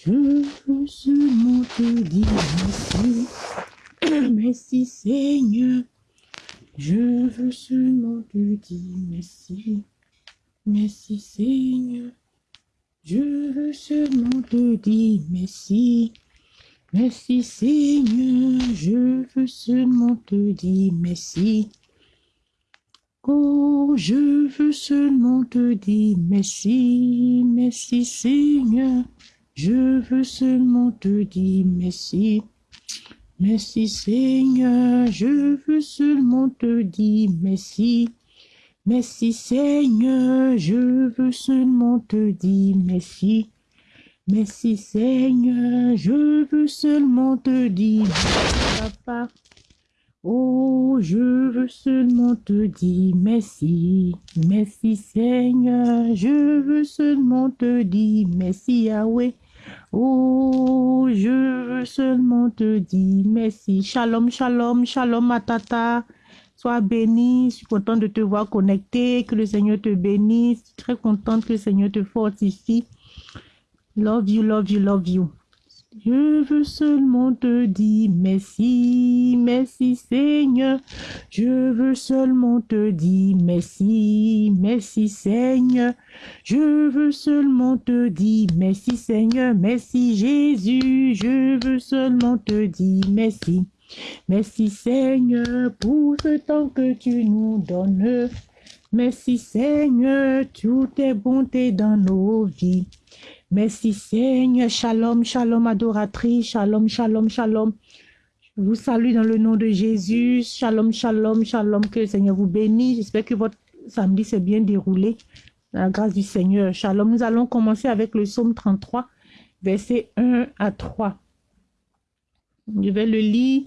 Je veux seulement te dire merci. Merci Seigneur. Je veux seulement te dire merci. Merci Seigneur. Je veux seulement te dire merci. Merci Seigneur. Je veux seulement te dire merci. Oh, je veux seulement te dire merci. Merci Seigneur. Je veux seulement te dire merci. Merci Seigneur, je veux seulement te dire merci. Merci Seigneur, je veux seulement te dire merci. Merci Seigneur, je veux seulement te dire merci, papa. Oh, je veux seulement te dire merci. Merci Seigneur, je veux seulement te dire merci Yahweh. Oh, je veux seulement te dire merci. Shalom, shalom, shalom, matata. Sois béni. Je suis contente de te voir connecté. Que le Seigneur te bénisse. Je suis très contente que le Seigneur te fortifie. Love you, love you, love you. Je veux seulement te dire merci, merci Seigneur. Je veux seulement te dire merci, merci Seigneur. Je veux seulement te dire merci Seigneur, merci Jésus. Je veux seulement te dire merci. Merci Seigneur pour ce temps que tu nous donnes. Merci Seigneur, toutes tes bontés dans nos vies. Merci Seigneur. Shalom, shalom adoratrice. Shalom, shalom, shalom. Je vous salue dans le nom de Jésus. Shalom, shalom, shalom. Que le Seigneur vous bénisse. J'espère que votre samedi s'est bien déroulé. la grâce du Seigneur. Shalom. Nous allons commencer avec le psaume 33, versets 1 à 3. Je vais le lire.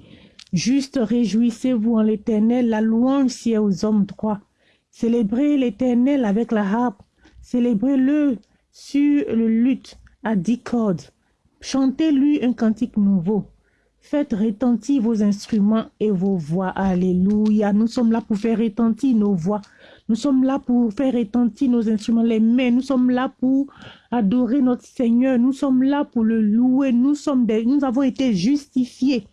Juste réjouissez-vous en l'éternel. La louange est aux hommes droits. Célébrez l'éternel avec la harpe. Célébrez-le sur le luth à dix cordes. Chantez-lui un cantique nouveau. Faites retentir vos instruments et vos voix. Alléluia. Nous sommes là pour faire retentir nos voix. Nous sommes là pour faire retentir nos instruments, les mains. Nous sommes là pour adorer notre Seigneur. Nous sommes là pour le louer. Nous, sommes nous avons été justifiés.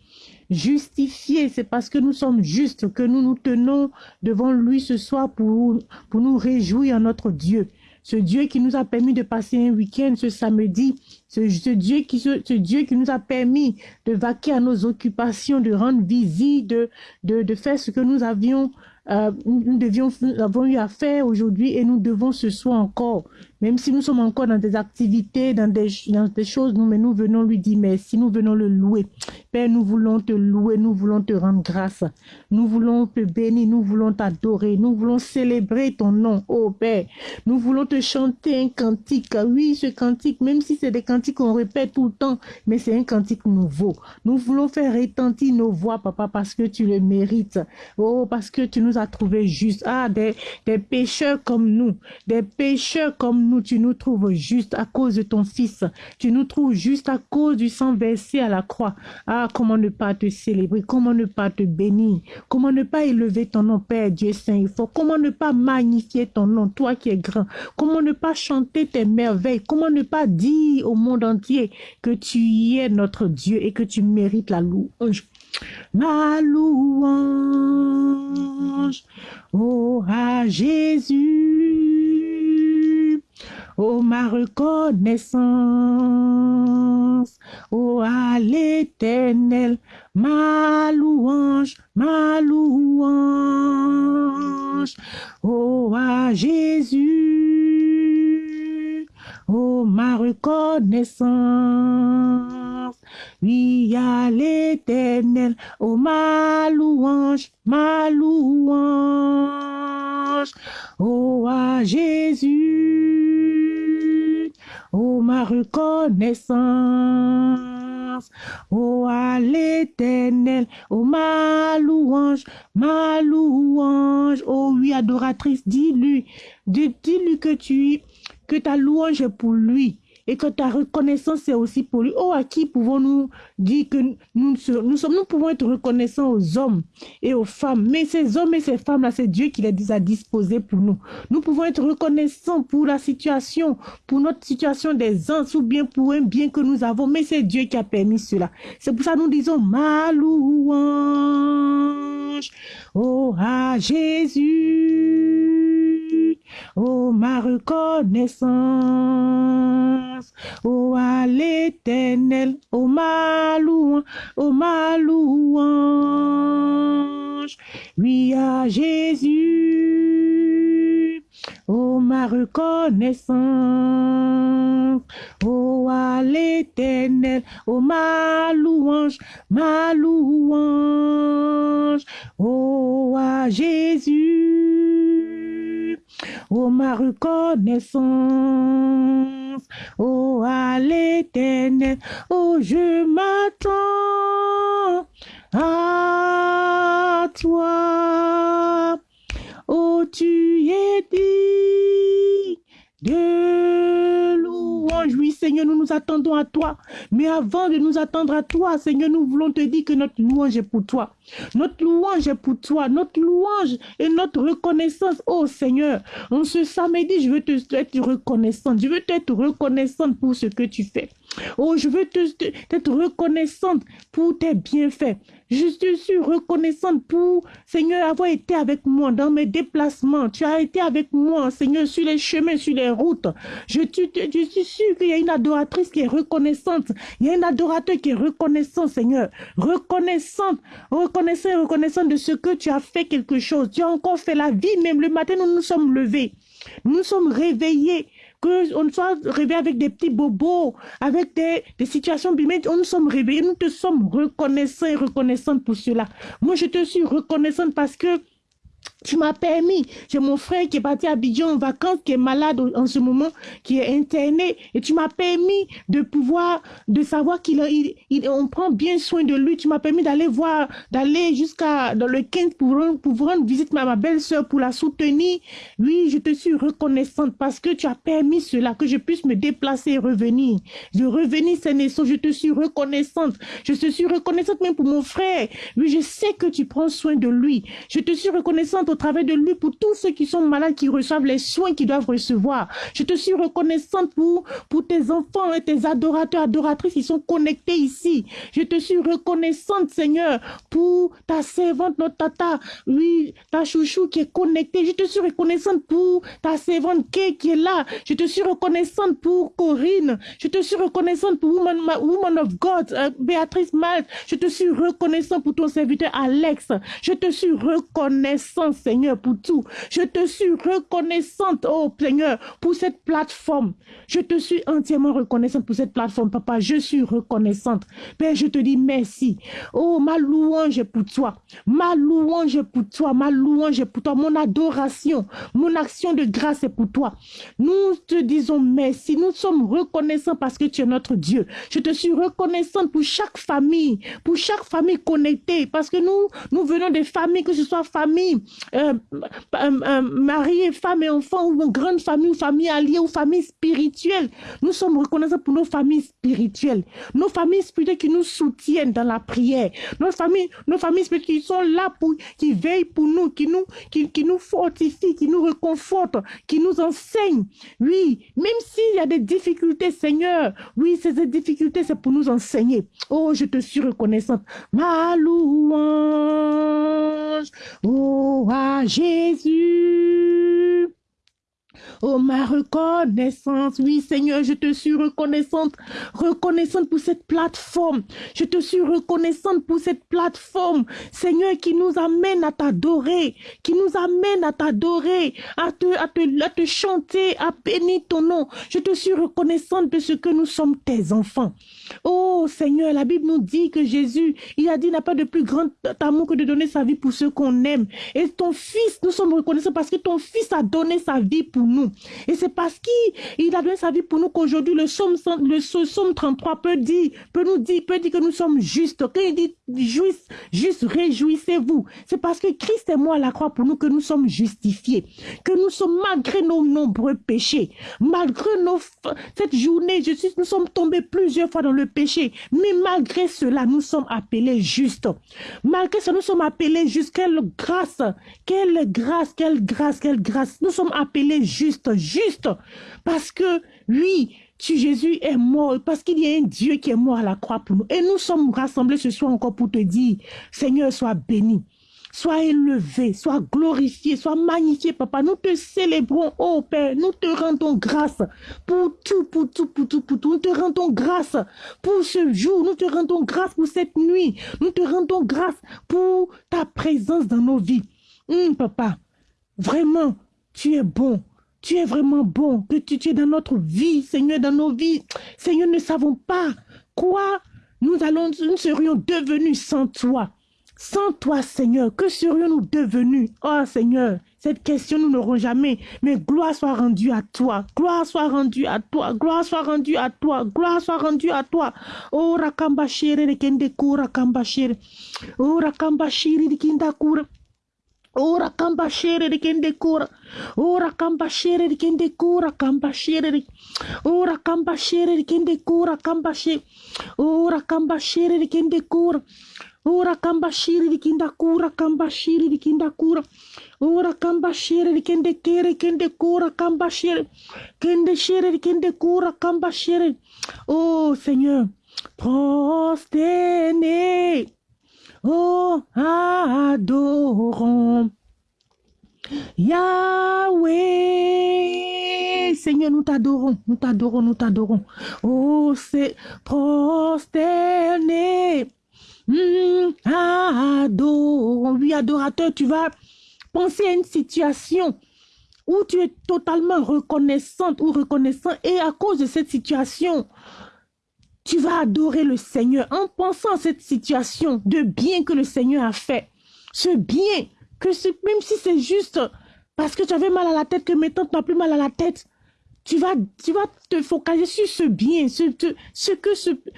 Justifiés, c'est parce que nous sommes justes que nous nous tenons devant lui ce soir pour, pour nous réjouir en notre Dieu ce Dieu qui nous a permis de passer un week-end ce samedi, ce, Dieu qui, ce, Dieu qui nous a permis de vaquer à nos occupations, de rendre visite, de, de, de faire ce que nous avions euh, nous, devions, nous avons eu à faire aujourd'hui et nous devons ce soir encore même si nous sommes encore dans des activités, dans des, dans des choses, nous, mais nous venons lui dire merci, nous venons le louer. Père, nous voulons te louer, nous voulons te rendre grâce. Nous voulons te bénir, nous voulons t'adorer, nous voulons célébrer ton nom, oh Père. Nous voulons te chanter un cantique. Oui, ce cantique, même si c'est des cantiques qu'on répète tout le temps, mais c'est un cantique nouveau. Nous voulons faire retentir nos voix, papa, parce que tu le mérites. Oh, parce que tu nous as trouvés justes. Ah, des, des pécheurs comme nous, des pécheurs comme nous nous, tu nous trouves juste à cause de ton Fils. Tu nous trouves juste à cause du sang versé à la croix. Ah, comment ne pas te célébrer, comment ne pas te bénir, comment ne pas élever ton nom, Père Dieu Saint? Et fort, comment ne pas magnifier ton nom, toi qui es grand, comment ne pas chanter tes merveilles, comment ne pas dire au monde entier que tu y es notre Dieu et que tu mérites la louange? Ma louange, oh à Jésus oh ma reconnaissance, oh à l'éternel, ma louange, ma louange, oh à Jésus, oh ma reconnaissance, oui à l'éternel, oh ma louange, ma louange, oh à Jésus oh ma reconnaissance, oh à l'éternel, oh ma louange, ma louange, oh oui, adoratrice, dis-lui, dis-lui que tu, que ta louange est pour lui, et que ta reconnaissance est aussi pour lui. Oh, à qui pouvons-nous dire que nous, nous, sommes, nous pouvons être reconnaissants aux hommes et aux femmes, mais ces hommes et ces femmes-là, c'est Dieu qui les a disposés pour nous. Nous pouvons être reconnaissants pour la situation, pour notre situation des uns, ou bien pour un bien que nous avons, mais c'est Dieu qui a permis cela. C'est pour ça que nous disons ma louange, oh à Jésus, oh ma reconnaissance, oh à l'éternel, oh ma louange, oh ma louange, oui à Jésus, oh ma reconnaissance, oh à l'éternel, oh ma louange, ma louange, oh à Jésus, oh ma reconnaissance, oh à l'éternel, oh je m'attends à toi, oh tu es dit de Oui, Seigneur, nous nous attendons à toi. Mais avant de nous attendre à toi, Seigneur, nous voulons te dire que notre louange est pour toi. Notre louange est pour toi. Notre louange et notre reconnaissance, oh Seigneur. En ce samedi, je veux te être reconnaissante. Je veux t'être reconnaissante pour ce que tu fais. Oh, je veux t'être reconnaissante pour tes bienfaits. Je suis reconnaissante pour, Seigneur, avoir été avec moi dans mes déplacements. Tu as été avec moi, Seigneur, sur les chemins, sur les routes. Je, je suis qu'il y a une adoratrice qui est reconnaissante. Il y a un adorateur qui est reconnaissant, Seigneur. Reconnaissante, reconnaissant et reconnaissant de ce que tu as fait quelque chose. Tu as encore fait la vie, même le matin, nous nous sommes levés. Nous nous sommes réveillés qu'on soit réveillé avec des petits bobos, avec des, situations bimédiques, on nous sommes réveillés, nous te sommes reconnaissants et reconnaissantes pour cela. Moi, je te suis reconnaissante parce que tu m'as permis. J'ai mon frère qui est parti à Abidjan en vacances, qui est malade en ce moment, qui est interné. Et tu m'as permis de pouvoir, de savoir qu'il il, on prend bien soin de lui. Tu m'as permis d'aller voir, d'aller jusqu'à dans le 15 pour, pour rendre visite à ma belle-sœur pour la soutenir. Oui, je te suis reconnaissante parce que tu as permis cela, que je puisse me déplacer et revenir. Je revenir, Seigneur, je te suis reconnaissante. Je te suis reconnaissante même pour mon frère. Oui, je sais que tu prends soin de lui. Je te suis reconnaissante au travers de lui pour tous ceux qui sont malades, qui reçoivent les soins qu'ils doivent recevoir. Je te suis reconnaissante pour, pour tes enfants et tes adorateurs, adoratrices qui sont connectés ici. Je te suis reconnaissante, Seigneur, pour ta servante, notre tata, oui, ta chouchou qui est connectée. Je te suis reconnaissante pour ta servante Kay qui est là. Je te suis reconnaissante pour Corinne. Je te suis reconnaissante pour Woman, of God, euh, Béatrice Malte. Je te suis reconnaissante pour ton serviteur Alex. Je te suis reconnaissante Seigneur, pour tout. Je te suis reconnaissante, oh Seigneur, pour cette plateforme. Je te suis entièrement reconnaissante pour cette plateforme, Papa. Je suis reconnaissante. Père, je te dis merci. Oh, ma louange est pour toi. Ma louange est pour toi. Ma louange est pour toi. Mon adoration, mon action de grâce est pour toi. Nous te disons merci. Nous sommes reconnaissants parce que tu es notre Dieu. Je te suis reconnaissante pour chaque famille, pour chaque famille connectée, parce que nous, nous venons des familles, que ce soit famille euh, euh, mari et femme et enfants, ou une grande famille, ou famille alliée, ou famille spirituelle. Nous sommes reconnaissants pour nos familles spirituelles. Nos familles spirituelles qui nous soutiennent dans la prière. Nos familles, nos familles spirituelles qui sont là pour, qui veillent pour nous, qui nous, qui nous fortifient, qui nous réconfortent, qui nous enseignent. Oui, même s'il y a des difficultés, Seigneur, oui, ces difficultés, c'est pour nous enseigner. Oh, je te suis reconnaissante. Ma louange. Oh, Jésus. Oh, ma reconnaissance. Oui, Seigneur, je te suis reconnaissante. Reconnaissante pour cette plateforme. Je te suis reconnaissante pour cette plateforme. Seigneur, qui nous amène à t'adorer. Qui nous amène à t'adorer. À te, à, te, à te chanter, à bénir ton nom. Je te suis reconnaissante de ce que nous sommes tes enfants. Oh, Seigneur, la Bible nous dit que Jésus, il a dit, n'a pas de plus grand amour que de donner sa vie pour ceux qu'on aime. Et ton fils, nous sommes reconnaissants parce que ton fils a donné sa vie pour nous. Et c'est parce qu'il a donné sa vie pour nous qu'aujourd'hui le psaume, le psaume 33 peut peut nous dire, peut dire que nous sommes justes. Quand il dit juste, juste réjouissez-vous. C'est parce que Christ est mort à la croix pour nous que nous sommes justifiés. Que nous sommes malgré nos nombreux péchés, malgré nos, cette journée, je suis, nous sommes tombés plusieurs fois dans le péché. Mais malgré cela, nous sommes appelés justes. Malgré cela, nous sommes appelés justes. Quelle grâce, quelle grâce, quelle grâce, quelle grâce. Nous sommes appelés justes, justes. Parce que, oui, tu, Jésus est mort parce qu'il y a un Dieu qui est mort à la croix pour nous. Et nous sommes rassemblés ce soir encore pour te dire, Seigneur, sois béni. Sois élevé, sois glorifié, sois magnifié, papa. Nous te célébrons, oh Père. Nous te rendons grâce pour tout, pour tout, pour tout, pour tout. Nous te rendons grâce pour ce jour. Nous te rendons grâce pour cette nuit. Nous te rendons grâce pour ta présence dans nos vies. Hum, papa, vraiment, tu es bon. Tu es vraiment bon, que tu, es dans notre vie, Seigneur, dans nos vies. Seigneur, ne savons pas quoi nous allons, nous serions devenus sans toi. Sans toi, Seigneur, que serions-nous devenus? Oh Seigneur, cette question nous n'aurons jamais. Mais gloire soit rendue à toi. Gloire soit rendue à toi. Gloire soit rendue à toi. Gloire soit rendue à toi. Oh kura kambashere. Oh rakambashere de kinda kura. Ora kamba shere de kende kura. Ora kamba shere de kende kura kamba shere de. Ora kamba shere de kende kura kamba shere. Ora kamba shere de kende kura. Ora kamba shere de kinda kura kamba shere de kinda kura. Ora kamba shere de kende kere kende kura kamba shere. Kende shere de kende kura kamba shere. Oh Seigneur, prosterné. Oh, adorons Yahweh. Seigneur, nous t'adorons, nous t'adorons, nous t'adorons. Oh, c'est prosterné. Mm, adorons. Oui, adorateur, tu vas penser à une situation où tu es totalement reconnaissante ou reconnaissant et à cause de cette situation, tu vas adorer le Seigneur en pensant à cette situation de bien que le Seigneur a fait. Ce bien, que même si c'est juste parce que tu avais mal à la tête, que maintenant tu n'as plus mal à la tête, tu vas, tu vas te focaliser sur ce bien, ce, ce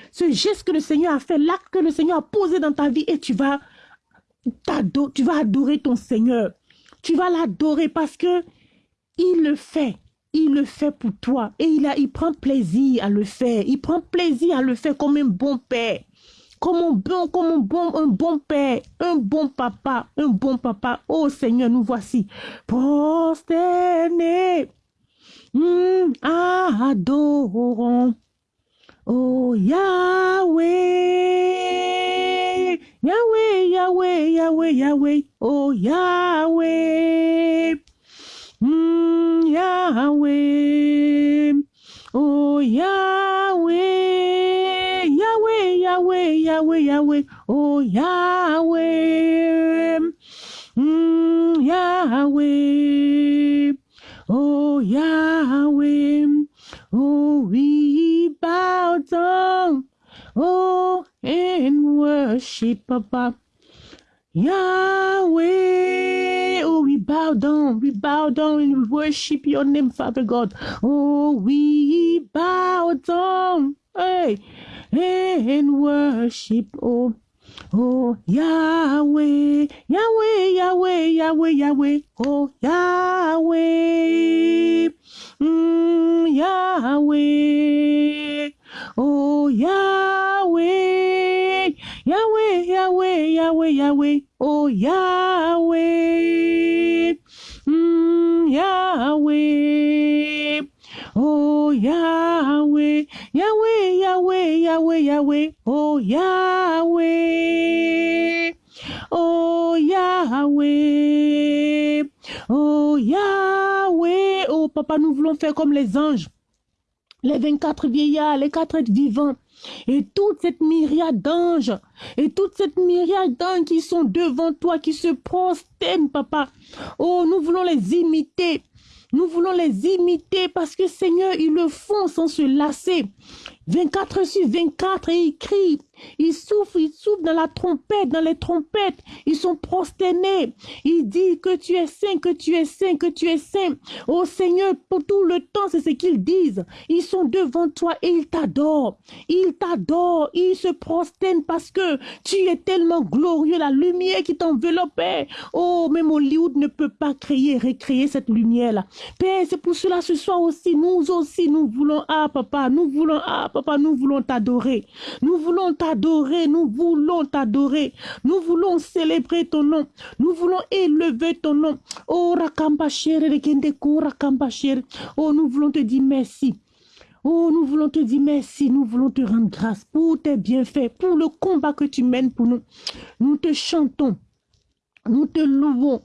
ce geste que le Seigneur a fait, l'acte que le Seigneur a posé dans ta vie et tu vas, tu vas adorer ton Seigneur. Tu vas l'adorer parce que il le fait il le fait pour toi et il, a, il prend plaisir à le faire. Il prend plaisir à le faire comme un bon père. Comme un bon, comme un bon, un bon père, un bon papa, un bon papa. Oh Seigneur, nous voici. Prosterné. Mm, adorons. Oh Yahweh. Yahweh, Yahweh, Yahweh, Yahweh. Oh Yahweh. Mm, Yahweh. Oh Yahweh. Yahweh, Yahweh, Yahweh, Yahweh. Oh Yahweh. Mm, Yahweh. Oh Yahweh. Oh, we bow down. Oh, and worship, Papa. Yahweh, oh, we bow down, we bow down and we worship your name, Father God. Oh, we bow down, hey, and worship, oh, oh, Yahweh, Yahweh, Yahweh, Yahweh, Yahweh, oh, Yahweh, mm, Yahweh, oh, Yahweh. Yahweh, Yahweh, Yahweh, Yahweh, oh Yahweh, mm, Yahweh, oh Yahweh, Yahweh, Yahweh, Yahweh, Yahweh, oh Yahweh, oh Yahweh, oh Yahweh, oh Papa, nous voulons faire comme les anges, les 24 vieillards, les quatre êtres vivants. Et toute cette myriade d'anges, et toute cette myriade d'anges qui sont devant toi, qui se prosternent, papa. Oh, nous voulons les imiter. Nous voulons les imiter parce que Seigneur, ils le font sans se lasser. 24 sur 24 et ils crient, ils souffrent, ils souffrent dans la trompette, dans les trompettes, ils sont prosternés. Ils disent que tu es saint, que tu es saint, que tu es saint. Oh Seigneur, pour tout le temps, c'est ce qu'ils disent. Ils sont devant toi et ils t'adorent. Ils t'adorent, ils se prosternent parce que tu es tellement glorieux, la lumière qui t'enveloppait. Oh, même Hollywood ne peut pas créer, recréer cette lumière-là. Père, c'est pour cela ce soir aussi, nous aussi, nous voulons, ah papa, nous voulons, ah papa, Papa, nous voulons t'adorer. Nous voulons t'adorer. Nous voulons t'adorer. Nous voulons célébrer ton nom. Nous voulons élever ton nom. Oh, Oh, nous voulons te dire merci. Oh, nous voulons te dire merci, nous voulons te rendre grâce pour tes bienfaits, pour le combat que tu mènes pour nous. Nous te chantons, nous te louons,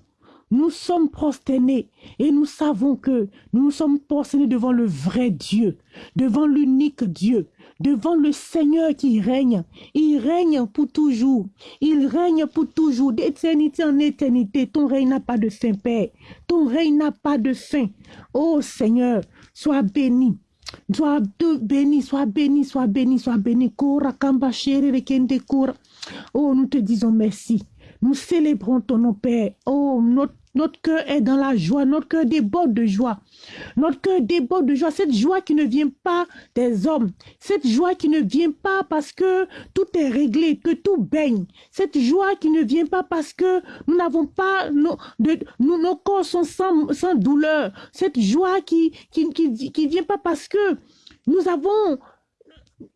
nous sommes prosternés et nous savons que nous sommes prosternés devant le vrai Dieu, devant l'unique Dieu, devant le Seigneur qui règne. Il règne pour toujours. Il règne pour toujours, d'éternité en éternité. Ton règne n'a pas de fin, Père. Ton règne n'a pas de fin. Oh Seigneur, sois béni. Sois béni, sois béni, sois béni, sois béni. Oh, nous te disons merci. Nous célébrons ton nom, Père. Oh, notre, notre cœur est dans la joie, notre cœur déborde de joie. Notre cœur déborde de joie, cette joie qui ne vient pas des hommes, cette joie qui ne vient pas parce que tout est réglé, que tout baigne, cette joie qui ne vient pas parce que nous n'avons pas, nos, de, nos corps sont sans, douleur, cette joie qui qui, qui, qui vient pas parce que nous avons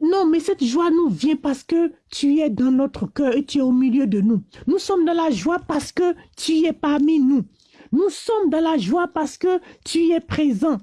non, mais cette joie nous vient parce que tu es dans notre cœur et tu es au milieu de nous. Nous sommes dans la joie parce que tu es parmi nous. Nous sommes dans la joie parce que tu es présent.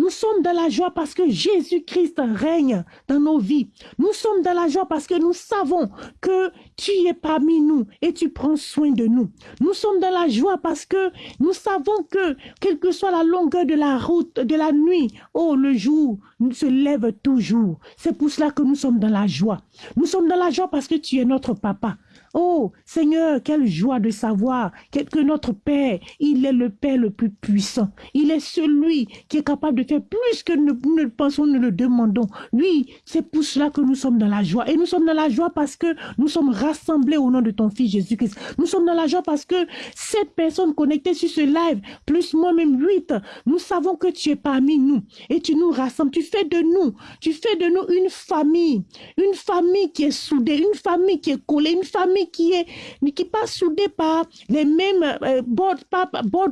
Nous sommes dans la joie parce que Jésus-Christ règne dans nos vies. Nous sommes dans la joie parce que nous savons que tu es parmi nous et tu prends soin de nous. Nous sommes dans la joie parce que nous savons que, quelle que soit la longueur de la route, de la nuit, oh, le jour se lève toujours. C'est pour cela que nous sommes dans la joie. Nous sommes dans la joie parce que tu es notre papa. Oh Seigneur, quelle joie de savoir que notre Père, il est le Père le plus puissant. Il est celui qui est capable de faire plus que nous ne pensons, nous le demandons. Oui, c'est pour cela que nous sommes dans la joie. Et nous sommes dans la joie parce que nous sommes rassemblés au nom de ton Fils Jésus-Christ. Nous sommes dans la joie parce que cette personne connectée sur ce live, plus moi-même huit, nous savons que tu es parmi nous et tu nous rassembles. Tu fais de nous, tu fais de nous une famille, une famille qui est soudée, une famille qui est collée, une famille qui est qui pas soudé par les mêmes euh, bords,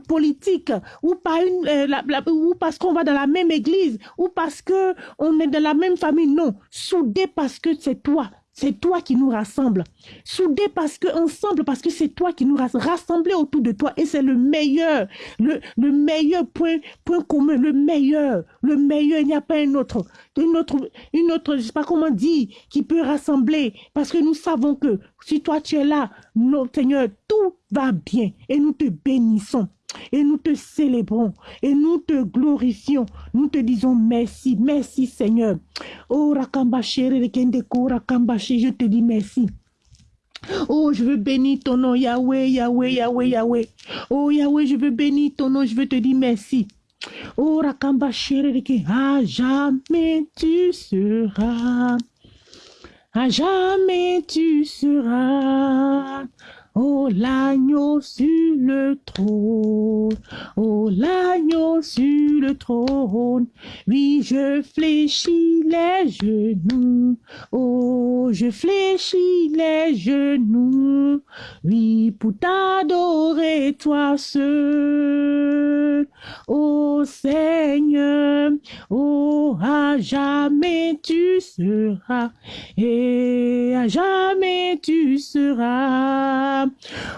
politiques ou par une euh, ou parce qu'on va dans la même église ou parce que on est de la même famille. Non soudé parce que c'est toi c'est toi qui nous rassemble. Soudés parce que ensemble, parce que c'est toi qui nous rassemble. Rassemblés autour de toi. Et c'est le meilleur, le, le meilleur point, point commun, le meilleur, le meilleur. Il n'y a pas un autre, une autre, une autre, je sais pas comment dire, qui peut rassembler. Parce que nous savons que si toi tu es là, notre Seigneur, tout va bien. Et nous te bénissons. Et nous te célébrons et nous te glorifions. Nous te disons merci, merci Seigneur. Oh Rakambache, je te dis merci. Oh, je veux bénir ton nom, Yahweh, Yahweh, Yahweh, Yahweh. Oh, Yahweh, je veux bénir ton nom, je veux te dire merci. Oh, Rakambache, à jamais tu seras. À jamais tu seras. Oh l'agneau sur le trône, oh l'agneau sur le trône, oui je fléchis les genoux, oh je fléchis les genoux, oui pour t'adorer toi seul, oh Seigneur, oh à jamais tu seras, et à jamais tu seras.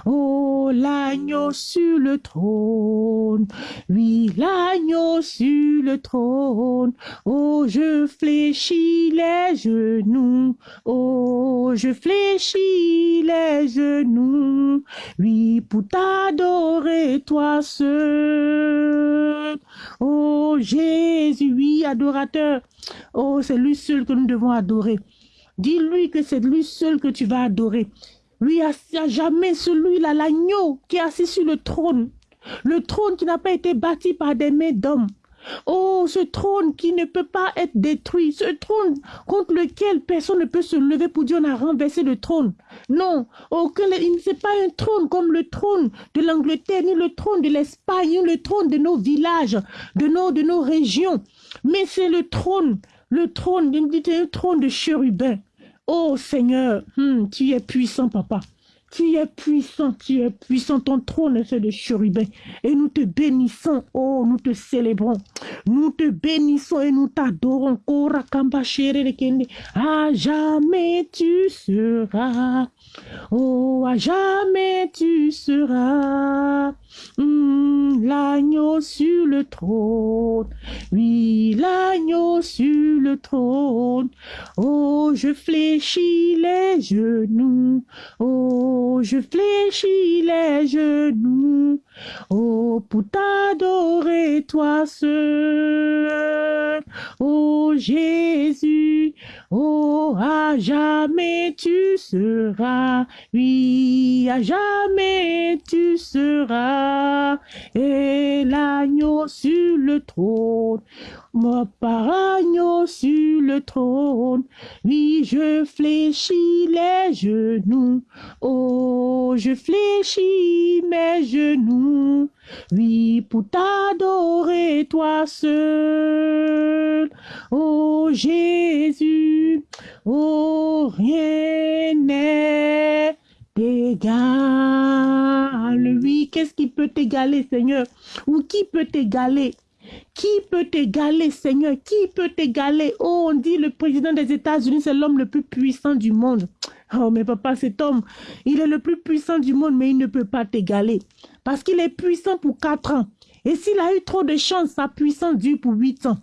Oh, l'agneau sur le trône, oui, l'agneau sur le trône. Oh, je fléchis les genoux, oh, je fléchis les genoux, oui, pour t'adorer toi seul. Oh, Jésus, oui, adorateur. Oh, c'est lui seul que nous devons adorer. Dis-lui que c'est lui seul que tu vas adorer. Lui, à jamais celui-là, l'agneau qui est assis sur le trône. Le trône qui n'a pas été bâti par des mains d'hommes. Oh, ce trône qui ne peut pas être détruit, ce trône contre lequel personne ne peut se lever pour dire on a renversé le trône. Non, oh, ce n'est pas un trône comme le trône de l'Angleterre, ni le trône de l'Espagne, ni le trône de nos villages, de nos, régions, mais c'est le trône, le trône, un trône de chérubin. Oh Seigneur, hmm, tu es puissant, papa. Tu es puissant, tu es puissant, ton trône est fait de. Et nous te bénissons, oh, nous te célébrons. Nous te bénissons et nous t'adorons. À jamais tu seras. Oh, à jamais tu seras. Hmm, l'agneau sur le trône. Oui, l'agneau sur le trône. Oh, je fléchis les genoux. Oh, je fléchis les genoux. Oh, pour t'adorer toi seul. Oh, Jésus. Oh, à jamais tu seras. Oui, à jamais tu seras. Et l'agneau sur le trône. Mon agneau sur le trône. Oui, je fléchis les genoux. Oh, je fléchis mes genoux. Oui, pour t'adorer toi seul. Oh Jésus, oh rien n'est égal. Oui, qu'est-ce qui peut t'égaler, Seigneur? Ou qui peut t'égaler? Qui peut t'égaler, Seigneur? Qui peut t'égaler? Oh, on dit le président des États-Unis, c'est l'homme le plus puissant du monde. Oh, mais papa, cet homme, il est le plus puissant du monde, mais il ne peut pas t'égaler. Parce qu'il est puissant pour quatre ans. Et s'il a eu trop de chance, sa puissance dure pour huit ans.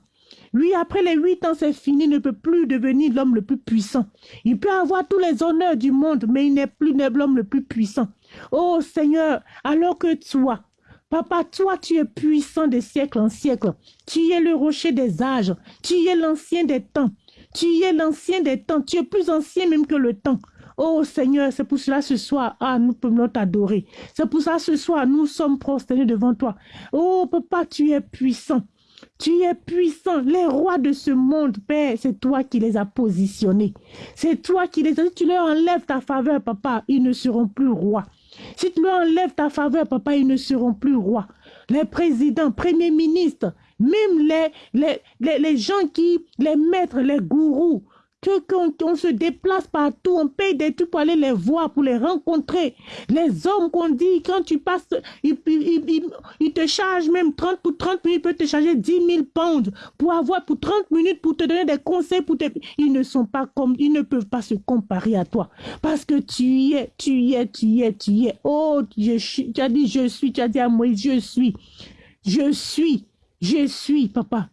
Lui, après les huit ans, c'est fini, ne peut plus devenir l'homme le plus puissant. Il peut avoir tous les honneurs du monde, mais il n'est plus l'homme le plus puissant. Oh Seigneur, alors que toi, Papa, toi, tu es puissant de siècle en siècle. Tu es le rocher des âges. Tu es l'ancien des temps. Tu es l'ancien des temps. Tu es plus ancien même que le temps. Oh Seigneur, c'est pour cela ce soir, ah, nous pouvons t'adorer. C'est pour ça ce soir, nous sommes prosternés devant toi. Oh Papa, tu es puissant. Tu es puissant. Les rois de ce monde, Père, c'est toi qui les as positionnés. C'est toi qui les as... Tu leur enlèves ta faveur, Papa, ils ne seront plus rois. Si tu leur enlèves ta faveur, papa, ils ne seront plus rois. Les présidents, premiers ministres, même les, les gens qui, les maîtres, les gourous, que qu'on se déplace partout, on paye des trucs pour aller les voir, pour les rencontrer. Les hommes qu'on dit, quand tu passes, ils, te chargent même 30 pour 30 minutes, ils peuvent te charger 10 000 pounds pour avoir, pour 30 minutes, pour te donner des conseils. Pour te... Ils ne sont pas comme, ils ne peuvent pas se comparer à toi. Parce que tu y es, tu y es, tu y es, tu y es. Oh, je tu as dit je suis, tu as dit à moi, je suis. Je suis, je suis, papa.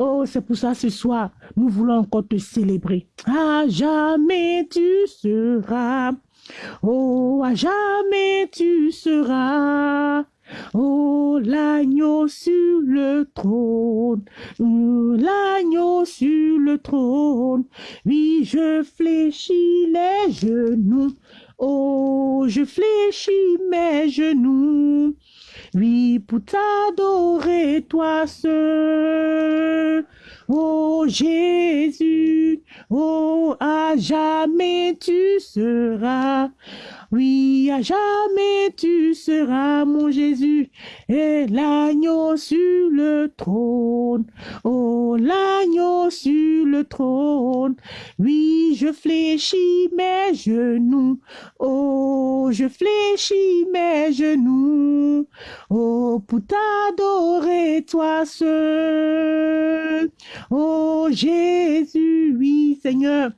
Oh, c'est pour ça ce soir, nous voulons encore te célébrer. À jamais tu seras. Oh, à jamais tu seras. Oh, l'agneau sur le trône, l'agneau sur le trône. Oui, je fléchis les genoux. Oh, je fléchis mes genoux. Oui, pour t'adorer toi seul. Oh Jésus, oh à jamais tu seras. Oui, à jamais tu seras mon Jésus et l'agneau sur le trône. Oh, l'agneau sur le trône. Oui, je fléchis mes genoux. Oh, je fléchis mes genoux. Oh, pour t'adorer toi seul. Oh, Jésus, oui, Seigneur,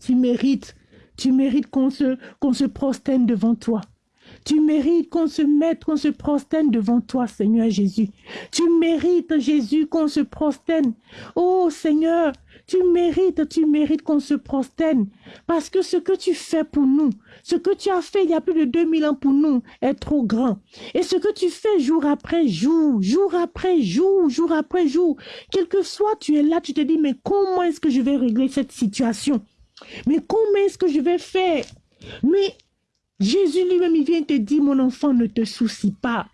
tu mérites tu mérites qu'on se, qu'on se prosterne devant toi. Tu mérites qu'on se mette, qu'on se prosterne devant toi, Seigneur Jésus. Tu mérites, Jésus, qu'on se prosterne. Oh Seigneur, tu mérites, tu mérites qu'on se prosterne. Parce que ce que tu fais pour nous, ce que tu as fait il y a plus de 2000 ans pour nous est trop grand. Et ce que tu fais jour après jour, jour après jour, jour après jour, quel que soit tu es là, tu te dis, mais comment est-ce que je vais régler cette situation? Mais comment est-ce que je vais faire? Mais Jésus lui-même, il vient te dire, mon enfant, ne te soucie pas.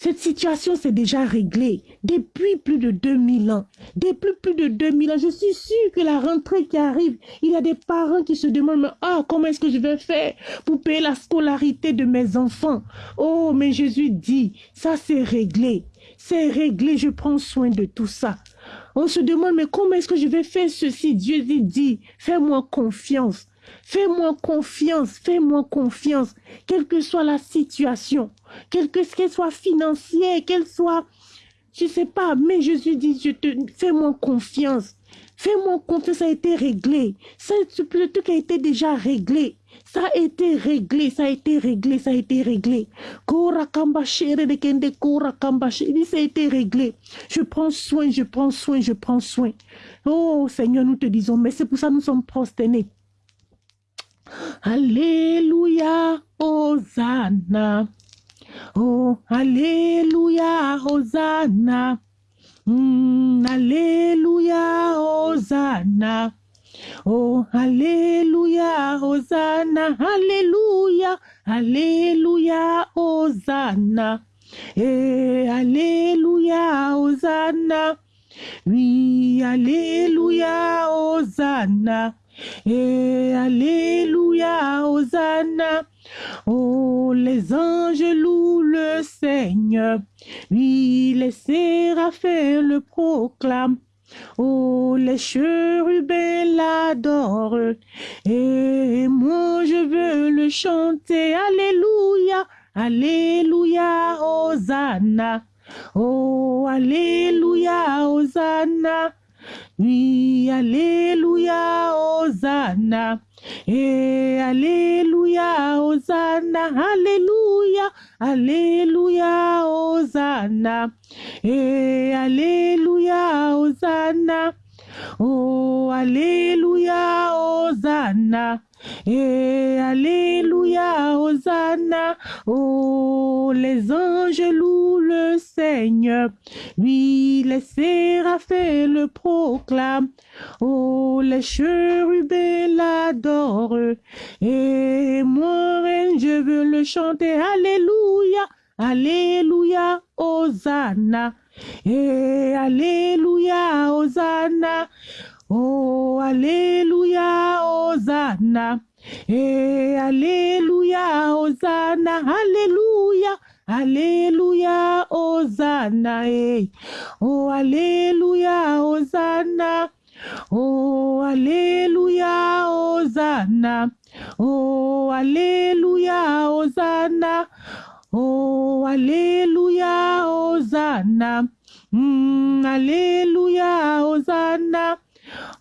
Cette situation s'est déjà réglée depuis plus de 2000 ans. Depuis plus de 2000 ans, je suis sûre que la rentrée qui arrive, il y a des parents qui se demandent, ah, comment est-ce que je vais faire pour payer la scolarité de mes enfants? Oh, mais Jésus dit, ça c'est réglé. C'est réglé, je prends soin de tout ça. On se demande, mais comment est-ce que je vais faire ceci? Dieu dit, fais-moi confiance. Fais-moi confiance, fais-moi confiance, quelle que soit la situation, quelle que soit financière, qu'elle soit, je ne sais pas, mais Jésus dit, je fais-moi confiance. Fais-moi confiance, ça a été réglé. Ça, le truc a été déjà réglé. Ça a été réglé, ça a été réglé, ça a été réglé. Il dit, ça a été réglé. Je prends soin, je prends soin, je prends soin. Oh Seigneur, nous te disons, mais c'est pour ça que nous sommes prosternés. Alléluia, Hosanna. Oh, Alléluia, Hosanna. Mm, alléluia, Hosanna. Oh, Alléluia, Hosanna. Alléluia, Alléluia, Hosanna. Et Alléluia, Hosanna. Oui, Alléluia, Hosanna. Et Alléluia, Hosanna. Oh, les anges louent le Seigneur. Oui, les séraphins le proclament. Oh, les chérubins l'adorent. Et moi, je veux le chanter. Alléluia, Alléluia, Hosanna. Oh, Alléluia, Hosanna. Oui, Alléluia, Hosanna. Et Alléluia, Hosanna, Alléluia, Alléluia, Hosanna. Et Alléluia, Hosanna. Oh, Alléluia, Hosanna. Et Alléluia, Hosanna. Oh, les anges louent le Seigneur. Oui, les séraphins le proclament. Oh, les chérubins l'adorent. Et moi, je veux le chanter. Alléluia, Alléluia, Hosanna. Et Alléluia, Hosanna. Oh, Alléluia, Hosanna. Et Alléluia, Hosanna, Alléluia, Alléluia, Hosanna. Eh. Oh, Alléluia, Hosanna. Oh, Alléluia, Hosanna. Oh, Alléluia, Hosanna. Oh, Alléluia, Hosanna. Mm, alléluia, Hosanna.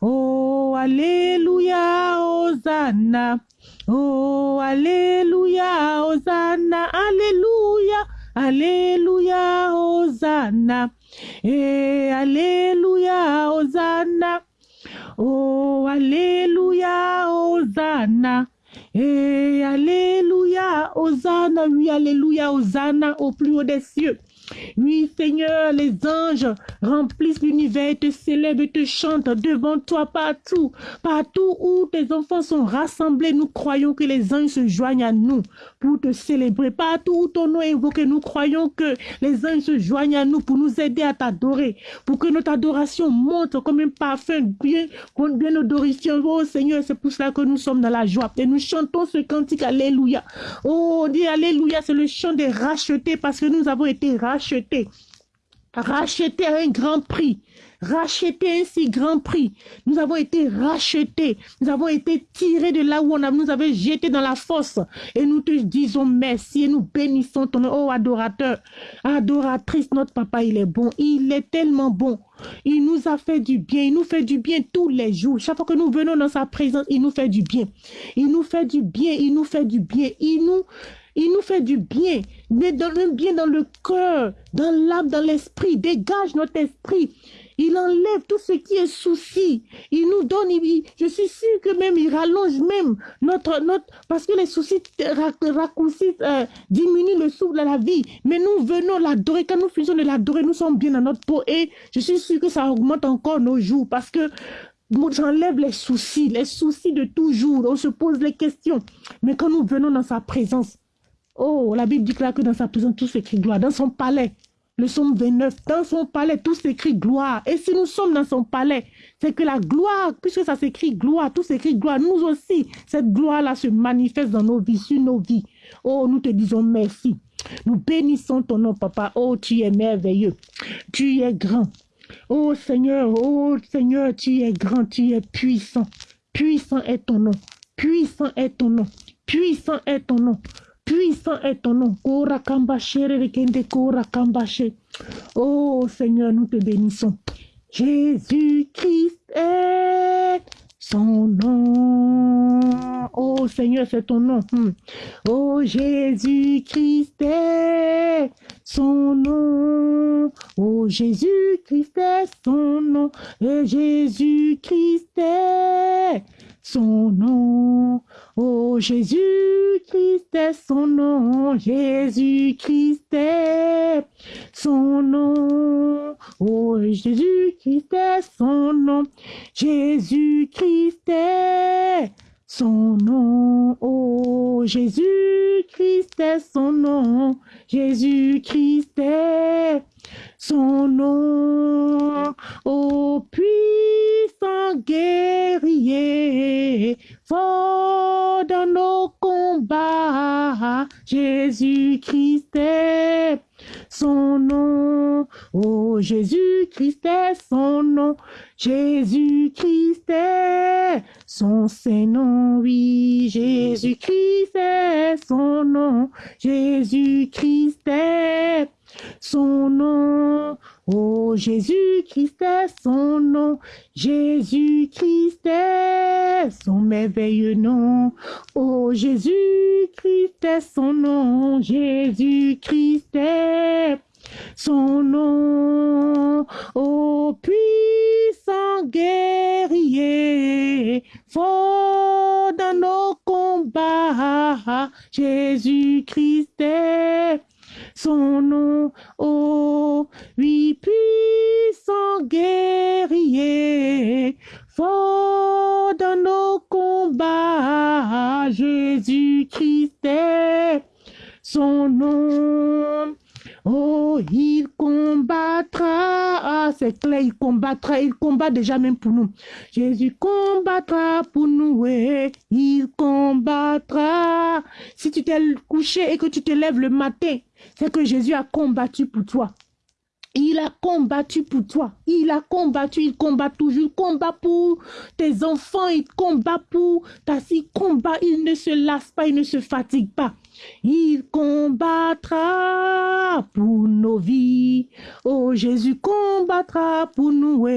Oh, Alléluia, Hosanna. Oh, Alléluia, Hosanna. Alléluia, Alléluia, Hosanna. Et Alléluia, Hosanna. Oh, Alléluia, Hosanna. Et Alléluia, Hosanna, oui, Alléluia, Hosanna au plus haut des cieux. Oui, Seigneur, les anges remplissent l'univers te célèbrent et te chantent devant toi partout. Partout où tes enfants sont rassemblés, nous croyons que les anges se joignent à nous pour te célébrer. Partout où ton nom est évoqué, nous croyons que les anges se joignent à nous pour nous aider à t'adorer, pour que notre adoration monte comme un parfum bien, bien odorifiant. Oh Seigneur, c'est pour cela que nous sommes dans la joie. Et nous chantons ce cantique Alléluia. Oh, on dit Alléluia, c'est le chant des rachetés parce que nous avons été rachetés racheté, racheté à un grand prix, racheté un si grand prix. Nous avons été rachetés, nous avons été tirés de là où on nous avait jeté dans la fosse. Et nous te disons merci et nous bénissons ton oh adorateur, adoratrice, notre papa, il est bon, il est tellement bon. Il nous a fait du bien, il nous fait du bien tous les jours. Chaque fois que nous venons dans sa présence, il nous fait du bien. Il nous fait du bien, il nous fait du bien. Il nous il nous fait du bien, le bien dans le cœur, dans l'âme, dans l'esprit. Dégage notre esprit. Il enlève tout ce qui est souci. Il nous donne, je suis sûr que même il rallonge même notre, notre, parce que les soucis raccourcissent, euh, diminuent le souffle de la vie. Mais nous venons l'adorer. Quand nous faisons de l'adorer, nous sommes bien dans notre peau. Et je suis sûr que ça augmente encore nos jours parce que j'enlève les soucis, les soucis de toujours. On se pose les questions. Mais quand nous venons dans sa présence, Oh, la Bible dit que dans sa prison, tout s'écrit gloire. Dans son palais, le psaume 29, dans son palais, tout s'écrit gloire. Et si nous sommes dans son palais, c'est que la gloire, puisque ça s'écrit gloire, tout s'écrit gloire, nous aussi, cette gloire-là se manifeste dans nos vies, sur nos vies. Oh, nous te disons merci. Nous bénissons ton nom, papa. Oh, tu es merveilleux. Tu es grand. Oh Seigneur, oh Seigneur, tu es grand, tu es puissant. Puissant est ton nom. Puissant est ton nom. Puissant est ton nom. Puissant est ton nom. Oh Seigneur, nous te bénissons. Jésus-Christ est son nom. Oh Seigneur, c'est ton nom. Hmm. Oh Jésus-Christ est son nom. Oh Jésus-Christ est son nom. Jésus-Christ est son nom. Oh Jésus-Christ est son nom. Jésus-Christ est son nom. Oh Jésus-Christ est son nom. Jésus-Christ est son nom. Oh Jésus-Christ est son nom. Jésus-Christ est son nom. Ô puissant guerrier, fort dans nos combats, Jésus-Christ est son nom. Oh, Jésus-Christ est son nom. Jésus-Christ est son Saint-Nom. Oui, Jésus-Christ est son nom. Jésus-Christ est son nom. Oh, Jésus-Christ est son nom. Jésus-Christ est son merveilleux nom. Oh, Jésus-Christ est son nom. Jésus-Christ est son nom. Oh, puissant guerrier, fort dans nos combats, Jésus-Christ est son nom. Oh, oui, puissant guerrier, fort dans nos combats, Jésus-Christ est son nom. Oh, il combattra. Ah, c'est clair, il combattra. Il combat déjà même pour nous. Jésus combattra pour nous. et il combattra. Si tu t'es couché et que tu te lèves le matin, c'est que Jésus a combattu pour toi. Il a combattu pour toi. Il a combattu, il combat toujours. Il combat pour tes enfants, il combat pour ta fille. Combat, il ne se lasse pas, il ne se fatigue pas. Il combattra pour nos vies. Oh, Jésus combattra pour nous.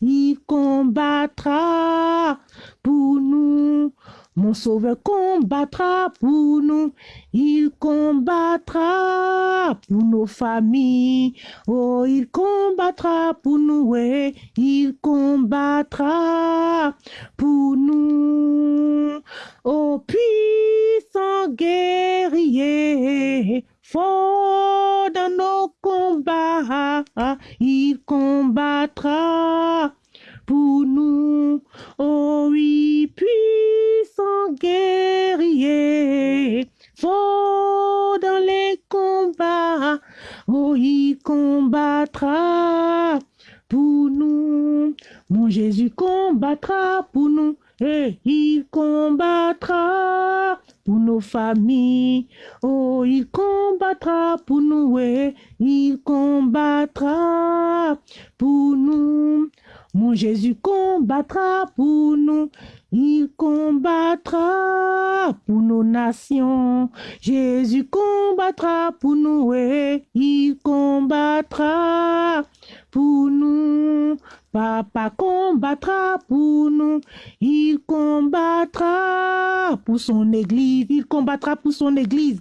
Il combattra pour nous. Mon sauveur combattra pour nous, il combattra pour nos familles. Oh, il combattra pour nous, il combattra pour nous. Oh, puissant guerrier, fort dans nos combats, il combattra pour nous. Oh oui, puissant guerrier, dans les combats. Oh, il combattra pour nous. Mon Jésus combattra pour nous. Et il combattra pour nos familles. Oh, il combattra pour nous. Et il combattra pour nous. Mon Jésus combattra pour nous. Il combattra pour nos nations. Jésus combattra pour nous il combattra pour nous. Papa combattra pour nous. Il combattra pour son église. Il combattra pour son église.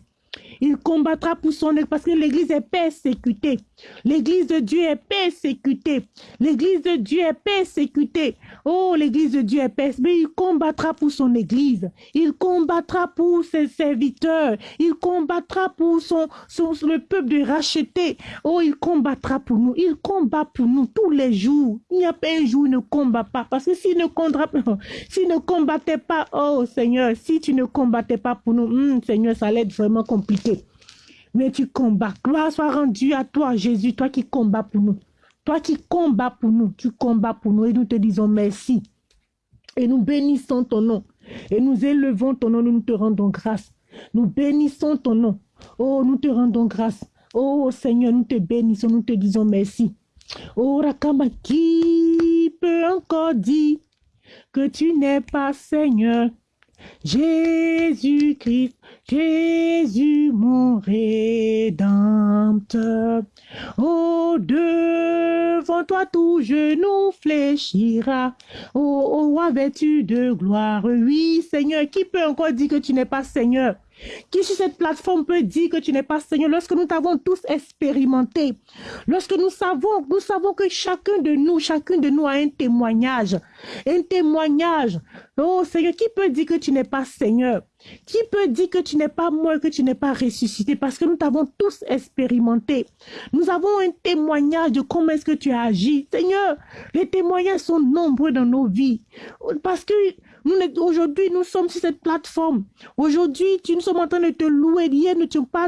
Il combattra pour son église parce que l'église est persécutée. L'église de Dieu est persécutée. L'église de Dieu est persécutée. Oh, l'église de Dieu est persécutée. Mais il combattra pour son église. Il combattra pour ses serviteurs. Il combattra pour son, son, le peuple de racheter. Oh, il combattra pour nous. Il combat pour nous tous les jours. Il n'y a pas un jour où il ne combat pas. Parce que s'il ne, ne combattait pas, oh Seigneur, si tu ne combattais pas pour nous, hmm, Seigneur, ça allait être vraiment compliqué. Mais tu combats. Gloire soit rendue à toi, Jésus, toi qui combats pour nous. Toi qui combats pour nous, tu combats pour nous et nous te disons merci. Et nous bénissons ton nom. Et nous élevons ton nom, nous te rendons grâce. Nous bénissons ton nom. Oh, nous te rendons grâce. Oh Seigneur, nous te bénissons, nous te disons merci. Oh Rakamba, qui peut encore dire que tu n'es pas Seigneur? Jésus-Christ, Jésus mon rédempteur. Oh, devant toi tout genou fléchira. Oh, roi vêtu de gloire. Oui, Seigneur, qui peut encore dire que tu n'es pas Seigneur? Qui sur cette plateforme peut dire que tu n'es pas Seigneur lorsque nous t'avons tous expérimenté, lorsque nous savons, nous savons que chacun de nous, chacun de nous a un témoignage, un témoignage. Oh Seigneur, qui peut dire que tu n'es pas Seigneur? Qui peut dire que tu n'es pas mort, que tu n'es pas ressuscité? Parce que nous t'avons tous expérimenté. Nous avons un témoignage de comment est-ce que tu as agi. Seigneur, les témoignages sont nombreux dans nos vies. Parce que Aujourd'hui, nous sommes sur cette plateforme. Aujourd'hui, nous sommes en train de te louer. Hier, nous n'étions pas,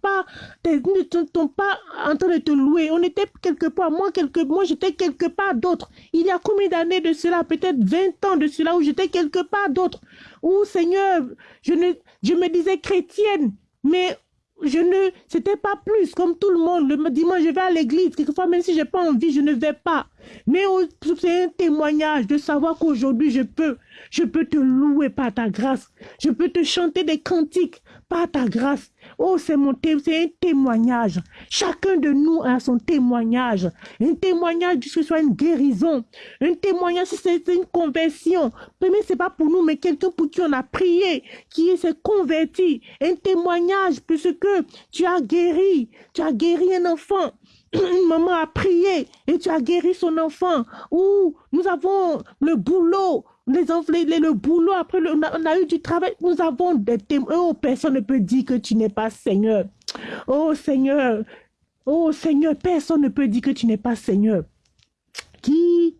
pas, pas en train de te louer. On était quelque part, moi, quelque, moi, j'étais quelque part d'autre. Il y a combien d'années de cela? Peut-être 20 ans de cela où j'étais quelque part d'autre. Où, Seigneur, je ne, je me disais chrétienne, mais je ne, c'était pas plus comme tout le monde. Le dimanche, je vais à l'église. Quelquefois, même si j'ai pas envie, je ne vais pas. Mais c'est un témoignage de savoir qu'aujourd'hui, je peux, je peux te louer par ta grâce. Je peux te chanter des cantiques par ta grâce. Oh, c'est mon c'est un témoignage. Chacun de nous a son témoignage. Un témoignage que ce soit une guérison. Un témoignage, c'est une conversion. Mais c'est pas pour nous, mais quelqu'un pour qui on a prié, qui s'est converti. Un témoignage puisque tu as guéri. Tu as guéri un enfant une maman a prié et tu as guéri son enfant. Ou nous avons le boulot, les enfants, le boulot, après on, a, eu du travail. Nous avons des témoins. Oh, personne ne peut dire que tu n'es pas Seigneur. Oh Seigneur, oh Seigneur, personne ne peut dire que tu n'es pas Seigneur. Qui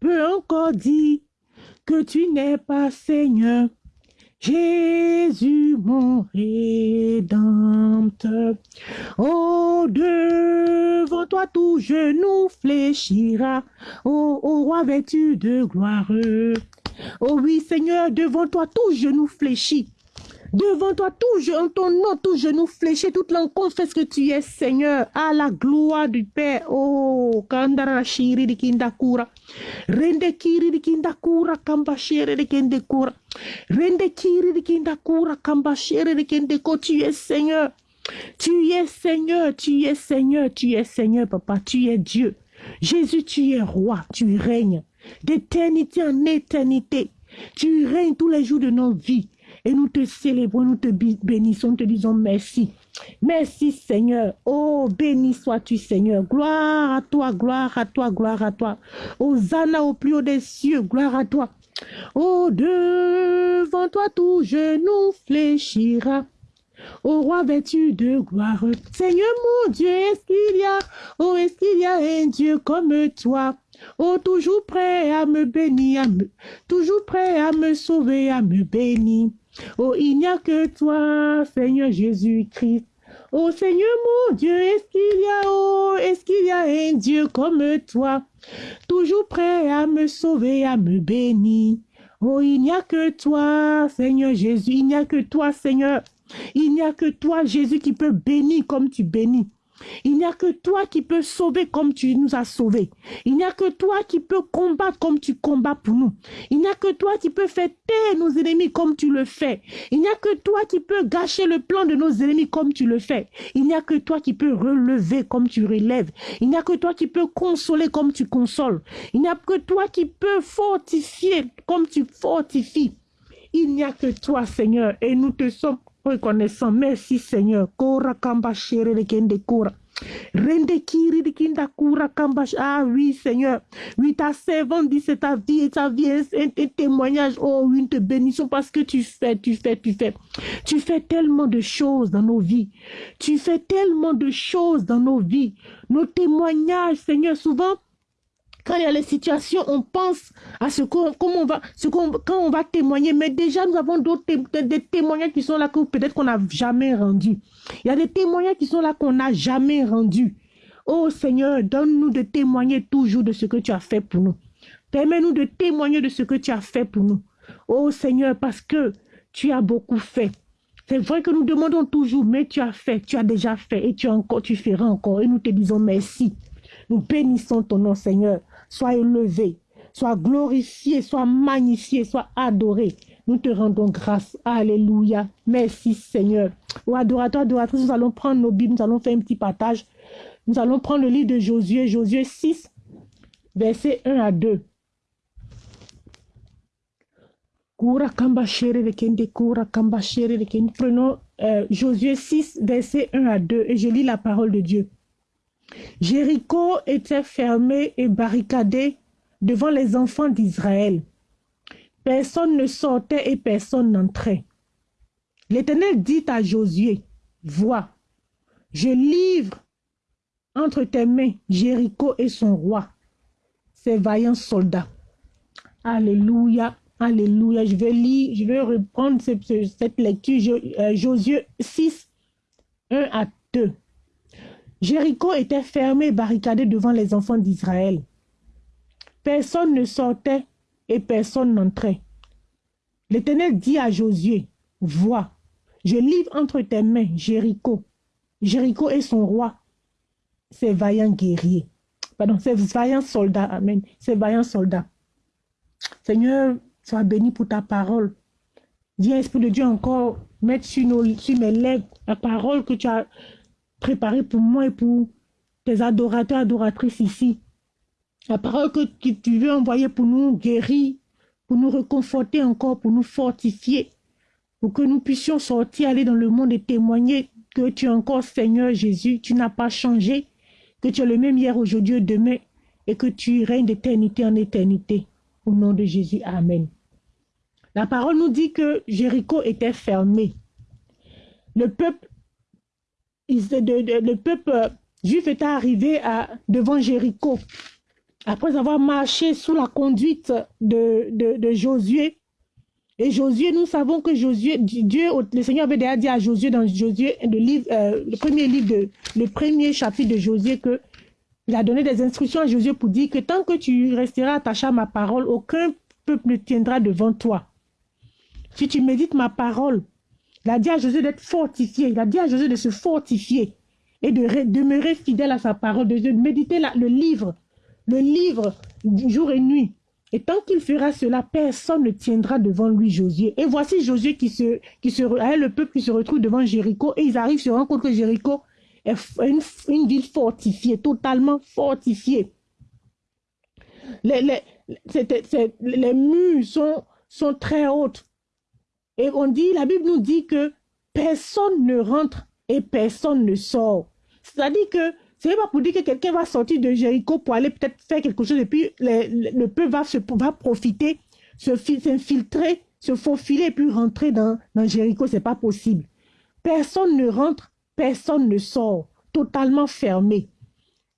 peut encore dire que tu n'es pas Seigneur? Jésus mon rédempteur. Oh, devant toi tout genou fléchira. Oh, oh roi vêtu de gloire. Oh oui, Seigneur, devant toi tout genou fléchit. Devant toi, tout, en ton nom, tout genou fléché, toute langue confesse que tu es Seigneur, à la gloire du Père. Oh, kandara shiri di kindakura. Rende kiri di kindakura, kambashere di kendekura. Rende kiri di kindakura, kambashere di kendeko. Tu es Seigneur. Tu es Seigneur, tu es Seigneur, tu es Seigneur, papa, tu es Dieu. Jésus, tu es roi, tu règnes d'éternité en éternité. Tu règnes tous les jours de nos vies. Et nous te célébrons, nous te bénissons, nous te disons merci. Merci Seigneur. Oh, béni sois-tu Seigneur. Gloire à toi, gloire à toi, gloire à toi. Hosanna au plus haut des cieux, gloire à toi. Oh, devant toi tout genou fléchira. Au roi vêtu de gloire. Seigneur mon Dieu, est-ce qu'il y a, oh, est-ce qu'il y a un Dieu comme toi? Oh, toujours prêt à me bénir, toujours prêt à me sauver, à me bénir. Oh, il n'y a que toi, Seigneur Jésus-Christ. Oh Seigneur mon Dieu, est-ce qu'il y a, oh, est-ce qu'il y a un Dieu comme toi, toujours prêt à me sauver, à me bénir. Oh, il n'y a que toi, Seigneur Jésus, il n'y a que toi, Seigneur. Il n'y a que toi, Jésus, qui peut bénir comme tu bénis. Il n'y a que toi qui peux sauver comme tu nous as sauvés. Il n'y a que toi qui peux combattre comme tu combats pour nous. Il n'y a que toi qui peux faire taire nos ennemis comme tu le fais. Il n'y a que toi qui peux gâcher le plan de nos ennemis comme tu le fais. Il n'y a que toi qui peux relever comme tu relèves. Il n'y a que toi qui peux consoler comme tu consoles. Il n'y a que toi qui peux fortifier comme tu fortifies. Il n'y a que toi, Seigneur, et nous te sommes reconnaissant. Merci Seigneur. Kora kora. Rende kiri. Ah oui Seigneur. Oui ta servante dit c'est ta vie et ta vie est un, témoignage. Oh oui, une te bénissons parce que tu fais, tu fais, tu fais. Tu fais tellement de choses dans nos vies. Tu fais tellement de choses dans nos vies. Nos témoignages Seigneur souvent Quand il y a les situations, on pense à ce qu'on, comment on va, ce qu'on, quand on va témoigner. Mais déjà, nous avons d'autres des témoignages qui sont là que peut-être qu'on n'a jamais rendus. Il y a des témoignages qui sont là qu'on n'a jamais rendus. Oh Seigneur, donne-nous de témoigner toujours de ce que tu as fait pour nous. Permets-nous de témoigner de ce que tu as fait pour nous. Oh Seigneur, parce que tu as beaucoup fait. C'est vrai que nous demandons toujours, mais tu as fait, tu as déjà fait et tu, encore, tu feras encore. Et nous te disons merci. Nous bénissons ton nom, Seigneur. Sois élevé, sois glorifié, sois magnifié, sois adoré. Nous te rendons grâce. Alléluia. Merci, Seigneur. Oh, adorateur, adoratrice, nous allons prendre nos Bibles, nous allons faire un petit partage. Nous allons prendre le livre de Josué, Josué 6, versets 1 à 2. Prenons euh, Josué 6, versets 1 à 2 et je lis la parole de Dieu. Jéricho était fermé et barricadé devant les enfants d'Israël. Personne ne sortait et personne n'entrait. L'Éternel dit à Josué, Vois, je livre entre tes mains Jéricho et son roi, ses vaillants soldats. Alléluia. Alléluia. Je vais lire, je vais reprendre cette, lecture. Euh, Josué 6, 1 à 2. Jéricho était fermé et barricadé devant les enfants d'Israël. Personne ne sortait et personne n'entrait. L'Éternel dit à Josué, Vois, je livre entre tes mains Jéricho, Jéricho et son roi, ses vaillants guerriers. Pardon, ses vaillants soldats. Amen. Ses vaillants soldats. Seigneur, Sois béni pour ta parole. Viens, Esprit de Dieu, encore mettre sur, nos, sur mes lèvres la parole que tu as préparée pour moi et pour tes adorateurs, adoratrices ici. La parole que, tu veux envoyer pour nous guérir, pour nous reconforter encore, pour nous fortifier, pour que nous puissions sortir, aller dans le monde et témoigner que tu es encore Seigneur Jésus, tu n'as pas changé, que tu es le même hier, aujourd'hui et demain, et que tu règnes d'éternité en éternité. Au nom de Jésus, Amen. La parole nous dit que Jéricho était fermé. Le peuple, le peuple euh, juif était arrivé devant Jéricho. Après avoir marché sous la conduite de, Josué, et Josué, nous savons que Josué, Dieu, le Seigneur avait déjà dit à Josué dans livre, euh, le premier livre, le premier chapitre de Josué, que il a donné des instructions à Josué pour dire que tant que tu resteras attaché à ma parole, aucun peuple ne tiendra devant toi. Si tu médites ma parole, il a dit à Josué d'être fortifié. Il a dit à Josué de se fortifier et de demeurer fidèle à sa parole, de, méditer le livre, le livre jour et nuit. Et tant qu'il fera cela, personne ne tiendra devant lui Josué. Et voici Josué qui se, qui se, le peuple qui se retrouve devant Jéricho et ils arrivent, se rendent compte que Jéricho est une, ville fortifiée, totalement fortifiée. Les, les, les murs sont, sont très hautes. Et on dit, la Bible nous dit que personne ne rentre et personne ne sort. C'est-à-dire que ce n'est pas pour dire que quelqu'un va sortir de Jéricho pour aller peut-être faire quelque chose et puis le, peuple va, se, va profiter, s'infiltrer, se faufiler et puis rentrer dans, dans Jéricho. Ce n'est pas possible. Personne ne rentre, personne ne sort. Totalement fermé.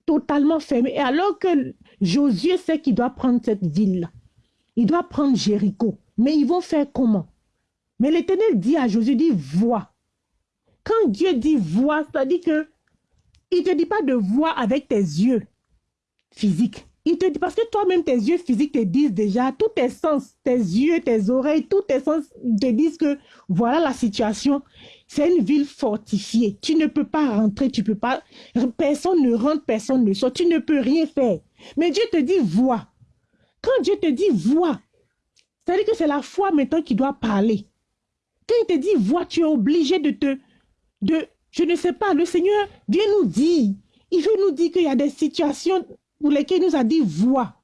Totalement fermé. Et alors que Josué sait qu'il doit prendre cette ville-là, il doit prendre Jéricho. Mais ils vont faire comment? Mais l'Éternel dit à Josué, dit, vois. Quand Dieu dit vois, c'est-à-dire que il ne te dit pas de voir avec tes yeux physiques. Il te dit, parce que toi-même, tes yeux physiques te disent déjà, tous tes sens, tes yeux, tes oreilles, tous tes sens te disent que voilà la situation. C'est une ville fortifiée. Tu ne peux pas rentrer, tu peux pas, personne ne rentre, personne ne sort, tu ne peux rien faire. Mais Dieu te dit, vois. Quand Dieu te dit, vois, c'est-à-dire que c'est la foi maintenant qui doit parler. Quand il te dit, vois, tu es obligé de te... De, je ne sais pas, le Seigneur vient nous dire. Il veut nous dire qu'il y a des situations pour lesquelles il nous a dit, vois.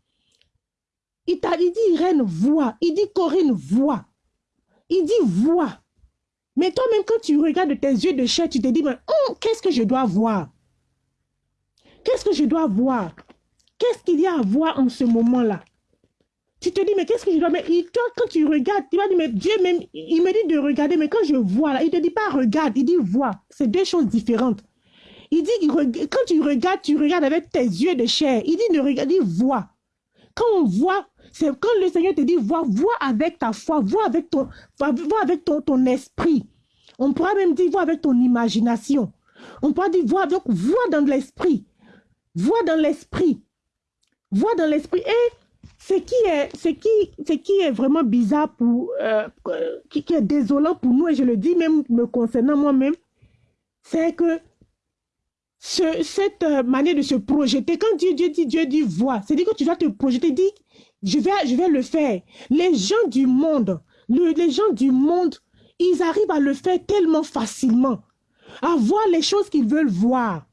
Il t'a dit, Irène, vois. Il dit, Corinne, vois. Il dit, vois. Mais toi-même, quand tu regardes de tes yeux de chair, tu te dis, oh, qu'est-ce que je dois voir? Qu'est-ce que je dois voir? Qu'est-ce qu'il y a à voir en ce moment-là? Tu te dis, mais qu'est-ce que je dois... Mais toi, quand tu regardes, tu vas dire, mais Dieu même, il me dit de regarder, mais quand je vois, là, il ne te dit pas regarde, il dit vois. C'est deux choses différentes. Il dit, quand tu regardes, tu regardes avec tes yeux de chair. Il dit, ne regarde, il dit vois. Quand on voit, c'est quand le Seigneur te dit, vois, vois avec ta foi, vois avec ton, vois avec ton, ton esprit. On pourra même dire, vois avec ton imagination. On pourra dire, vois, donc, vois dans l'esprit. Vois dans l'esprit. Vois dans l'esprit. Et ce qui est, ce qui, ce qui est vraiment bizarre pour, euh, qui, qui, est désolant pour nous, et je le dis même me concernant moi-même, c'est que ce, cette euh, manière de se projeter, quand Dieu, Dieu dit, Dieu dit vois, c'est-à-dire que tu dois te projeter, dit, je vais, je vais le faire. Les gens du monde, le, les gens du monde, ils arrivent à le faire tellement facilement, à voir les choses qu'ils veulent voir.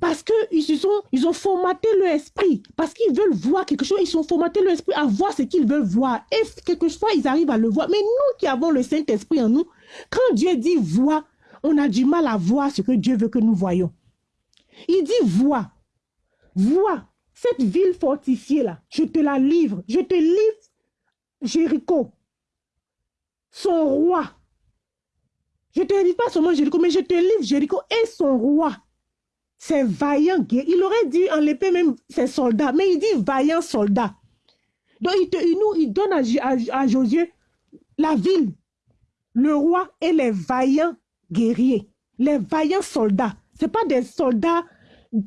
Parce qu'ils ils ont formaté leur esprit. Parce qu'ils veulent voir quelque chose, ils ont formaté leur esprit à voir ce qu'ils veulent voir. Et quelquefois, ils arrivent à le voir. Mais nous qui avons le Saint-Esprit en nous, quand Dieu dit vois, on a du mal à voir ce que Dieu veut que nous voyons. Il dit vois, vois, cette ville fortifiée là, je te la livre. Je te livre Jéricho, son roi. Je te livre pas seulement Jéricho, mais je te livre Jéricho et son roi. C'est vaillant Il aurait dit en l'épée même ses soldats, mais il dit vaillant soldat. Donc il, te, nous, il donne à, à, Josué la ville, le roi et les vaillants guerriers, les vaillants soldats. Ce pas des soldats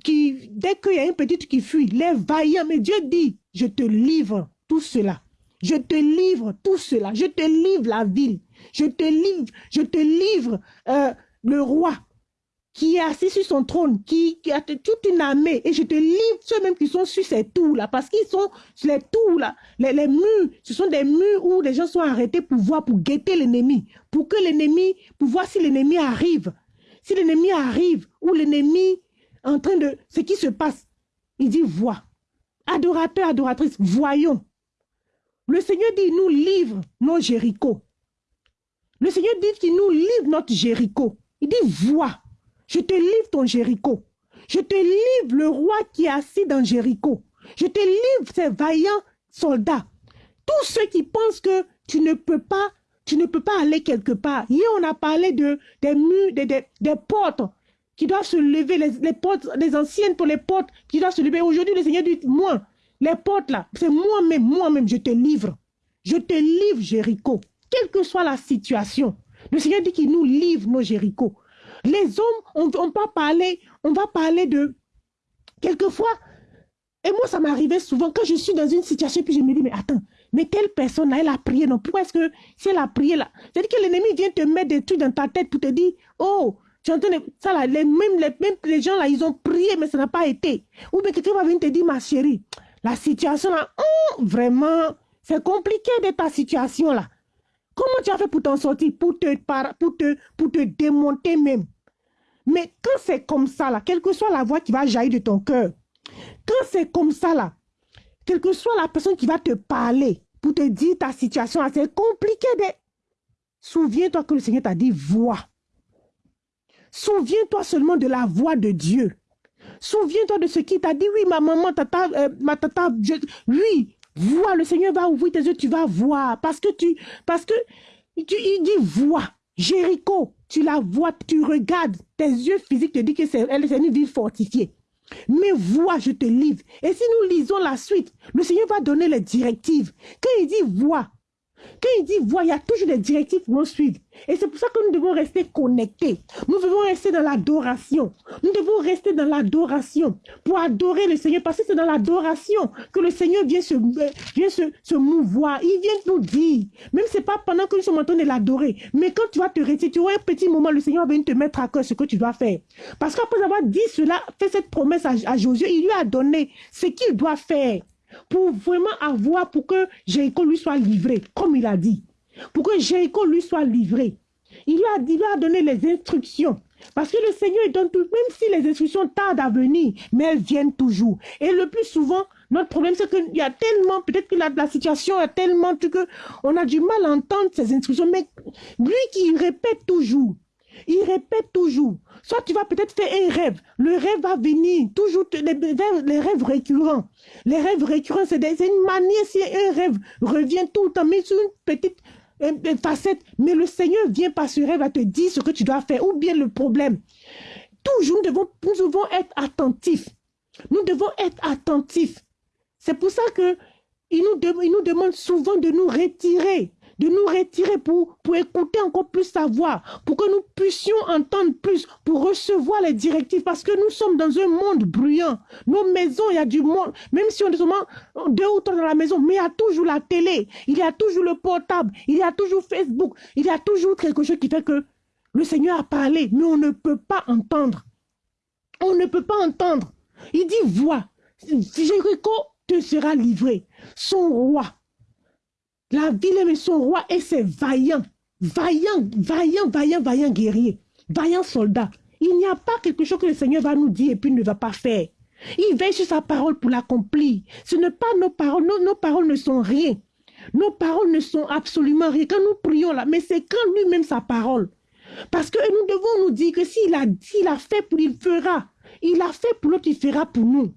qui, dès qu'il y a une petite qui fuit, les vaillants, mais Dieu dit, je te livre tout cela. Je te livre tout cela. Je te livre la ville. Je te livre, je te livre euh, le roi qui est assis sur son trône, qui, a toute une armée, et je te livre ceux-mêmes qui sont sur ces tours-là, parce qu'ils sont sur les tours-là, les, les, murs, ce sont des murs où les gens sont arrêtés pour voir, pour guetter l'ennemi, pour que l'ennemi, pour voir si l'ennemi arrive. Si l'ennemi arrive, ou l'ennemi en train de, ce qui se passe, il dit, vois. Adorateur, adoratrice, voyons. Le Seigneur dit, nous livre nos Jéricho. Le Seigneur dit qu'il nous livre notre Jéricho. Il dit, vois. Je te livre ton Jéricho. Je te livre le roi qui est assis dans Jéricho. Je te livre ces vaillants soldats. Tous ceux qui pensent que tu ne peux pas, aller quelque part. Hier, on a parlé de, des murs, des, portes qui doivent se lever, les anciennes pour les portes qui doivent se lever. Aujourd'hui, le Seigneur dit, moi, les portes là, c'est moi-même, moi-même, je te livre. Je te livre Jéricho, quelle que soit la situation. Le Seigneur dit qu'il nous livre nos Jéricho. Les hommes, on, on, va parler, on va parler de... Quelquefois, et moi, ça m'arrivait souvent quand je suis dans une situation, puis je me dis, mais attends, mais telle personne là, elle a prié, non Pourquoi est-ce que si elle a prié là C'est-à-dire que l'ennemi vient te mettre des trucs dans ta tête pour te dire, oh, tu entends ça là, les, même, les, même les gens là, ils ont prié, mais ça n'a pas été. Ou bien quelqu'un va venir te dire, ma chérie, la situation là, oh, vraiment, c'est compliqué de ta situation là. Comment tu as fait pour t'en sortir, pour te, pour, te, pour te démonter même? Mais quand c'est comme ça, là, quelle que soit la voix qui va jaillir de ton cœur, quand c'est comme ça, là, quelle que soit la personne qui va te parler pour te dire ta situation, c'est compliqué de... Souviens-toi que le Seigneur t'a dit voix. Souviens-toi seulement de la voix de Dieu. Souviens-toi de ce qu'il t'a dit. Oui, ma maman, tata, euh, ma tata, oui, vois, le Seigneur va ouvrir tes yeux, tu vas voir. Parce que tu, parce que, tu, il dit vois. Jéricho, tu la vois, tu regardes, tes yeux physiques te disent que c'est une ville fortifiée. Mais vois, je te livre. Et si nous lisons la suite, le Seigneur va donner les directives. Quand il dit vois, quand il dit vois, il y a toujours des directives pour nous suivre. Et c'est pour ça que nous devons rester connectés. Nous devons rester dans l'adoration. Nous devons rester dans l'adoration pour adorer le Seigneur. Parce que c'est dans l'adoration que le Seigneur vient se, se mouvoir. Il vient nous dire. Même c'est pas pendant que nous sommes en train de l'adorer. Mais quand tu vas te retirer, tu auras un petit moment, le Seigneur va venir te mettre à cœur ce que tu dois faire. Parce qu'après avoir dit cela, fait cette promesse à, à Josué, il lui a donné ce qu'il doit faire pour vraiment avoir, pour que Jéricho lui soit livré, comme il a dit. Pour que Jéricho lui soit livré. Il a, il a donné les instructions. Parce que le Seigneur donne tout, même si les instructions tardent à venir, mais elles viennent toujours. Et le plus souvent, notre problème, c'est qu'il y a tellement, peut-être que la, la situation est tellement que on a du mal à entendre ces instructions, mais lui qui répète toujours, il répète toujours. Soit tu vas peut-être faire un rêve. Le rêve va venir. Toujours les, les rêves récurrents. Les rêves récurrents, c'est une manière, si un rêve revient tout le temps, mais sur une petite facette, mais le Seigneur vient par ce rêve à te dire ce que tu dois faire, ou bien le problème. Toujours, nous devons, nous devons être attentifs. Nous devons être attentifs. C'est pour ça que il nous, nous demande souvent de nous retirer de nous retirer pour, écouter encore plus sa voix, pour que nous puissions entendre plus, pour recevoir les directives, parce que nous sommes dans un monde bruyant. Nos maisons, il y a du monde, même si on est seulement deux ou trois dans la maison, mais il y a toujours la télé, il y a toujours le portable, il y a toujours Facebook, il y a toujours quelque chose qui fait que le Seigneur a parlé, mais on ne peut pas entendre. On ne peut pas entendre. Il dit, vois, Jéricho te sera livré. Son roi, la ville aime son roi et ses vaillants, vaillants, vaillants, vaillants, vaillants guerriers, vaillants soldats. Il n'y a pas quelque chose que le Seigneur va nous dire et puis ne va pas faire. Il veille sur sa parole pour l'accomplir. Ce n'est pas nos paroles, nos, paroles ne sont rien. Nos paroles ne sont absolument rien. Quand nous prions là, mais c'est quand lui-même sa parole. Parce que nous devons nous dire que s'il a dit, il a fait pour, il fera. Il a fait pour l'autre, il fera pour nous.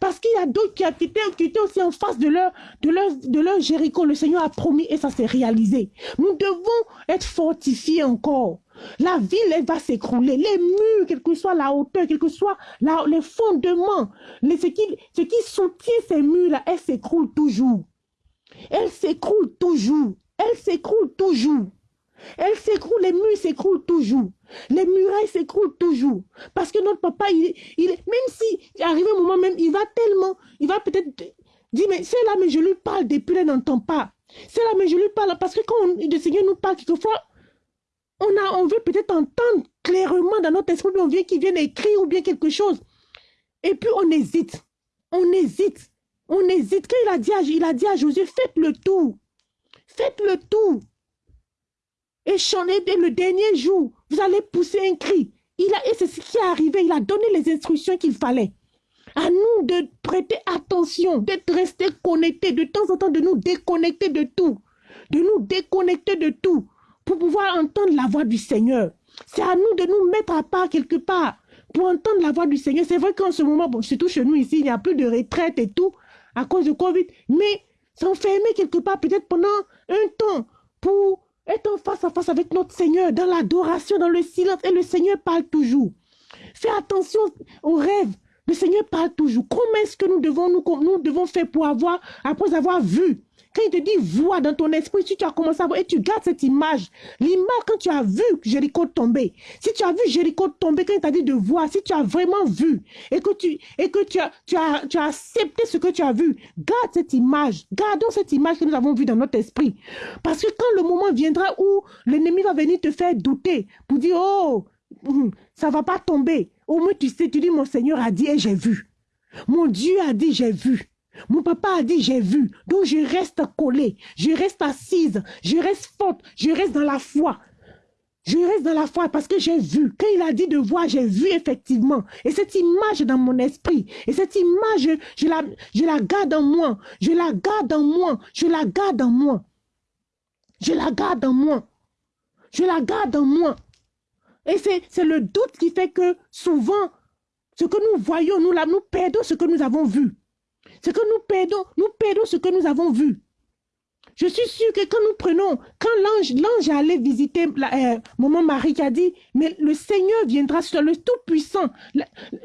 Parce qu'il y a d'autres qui, étaient, aussi en face de leur, de, leur, de leur Jéricho. Le Seigneur a promis et ça s'est réalisé. Nous devons être fortifiés encore. La ville, elle va s'écrouler. Les murs, quelle que soit la hauteur, quel que soit les fondements, les, ce, qui, ce qui soutient ces murs-là, elle s'écroule toujours. Elle s'écroule toujours. Elle s'écroule toujours. Elle s'écroule, les murs s'écroulent toujours. Les murailles s'écroulent toujours. Parce que notre papa, il, il, même si arrive un moment même, il va tellement, il va peut-être dire, mais c'est là, mais je lui parle depuis, elle n'entend pas. C'est là, mais je lui parle. Parce que quand le Seigneur nous parle, quelquefois, on, a, on veut peut-être entendre clairement dans notre esprit, on vient qu'il vienne écrire ou bien quelque chose. Et puis on hésite. On hésite. On hésite. Quand il a dit à, il a dit à Josué, faites le tour. Faites le tour et chanter dès le dernier jour. Vous allez pousser un cri. Il a, et c'est ce qui est arrivé. Il a donné les instructions qu'il fallait. À nous de prêter attention, d'être restés connectés, de temps en temps de nous déconnecter de tout. De nous déconnecter de tout pour pouvoir entendre la voix du Seigneur. C'est à nous de nous mettre à part quelque part pour entendre la voix du Seigneur. C'est vrai qu'en ce moment, surtout chez nous ici, il n'y a plus de retraite et tout à cause de Covid, mais s'enfermer quelque part peut-être pendant un temps pour être face à face avec notre Seigneur, dans l'adoration, dans le silence. Et le Seigneur parle toujours. Fais attention aux rêves. Le Seigneur parle toujours. Comment est-ce que nous devons, nous devons faire pour avoir, après avoir vu quand il te dit vois dans ton esprit, si tu as commencé à voir et tu gardes cette image, l'image quand tu as vu Jéricho tomber, si tu as vu Jéricho tomber, quand il t'a dit de voir, si tu as vraiment vu et que tu, et as, accepté ce que tu as vu, garde cette image, gardons cette image que nous avons vue dans notre esprit. Parce que quand le moment viendra où l'ennemi va venir te faire douter pour dire, oh, hum, ça va pas tomber. Au moins tu sais, tu dis, mon Seigneur a dit et j'ai vu. Mon Dieu a dit, j'ai vu. Mon papa a dit, j'ai vu. Donc je reste collée, je reste assise, je reste forte, je reste dans la foi. Je reste dans la foi parce que j'ai vu. Quand il a dit de voir, j'ai vu effectivement. Et cette image dans mon esprit. Et cette image, je la, garde en moi. Je la garde en moi. Je la garde en moi. Je la garde en moi. Je la garde en moi. Et c'est le doute qui fait que souvent, ce que nous voyons, nous, nous perdons ce que nous avons vu. C'est que nous perdons, nous perdons ce que nous avons vu. Je suis sûre que quand nous prenons, quand l'ange, l'ange allait visiter la, euh, maman Marie qui a dit, mais le Seigneur viendra sur toi, le Tout-Puissant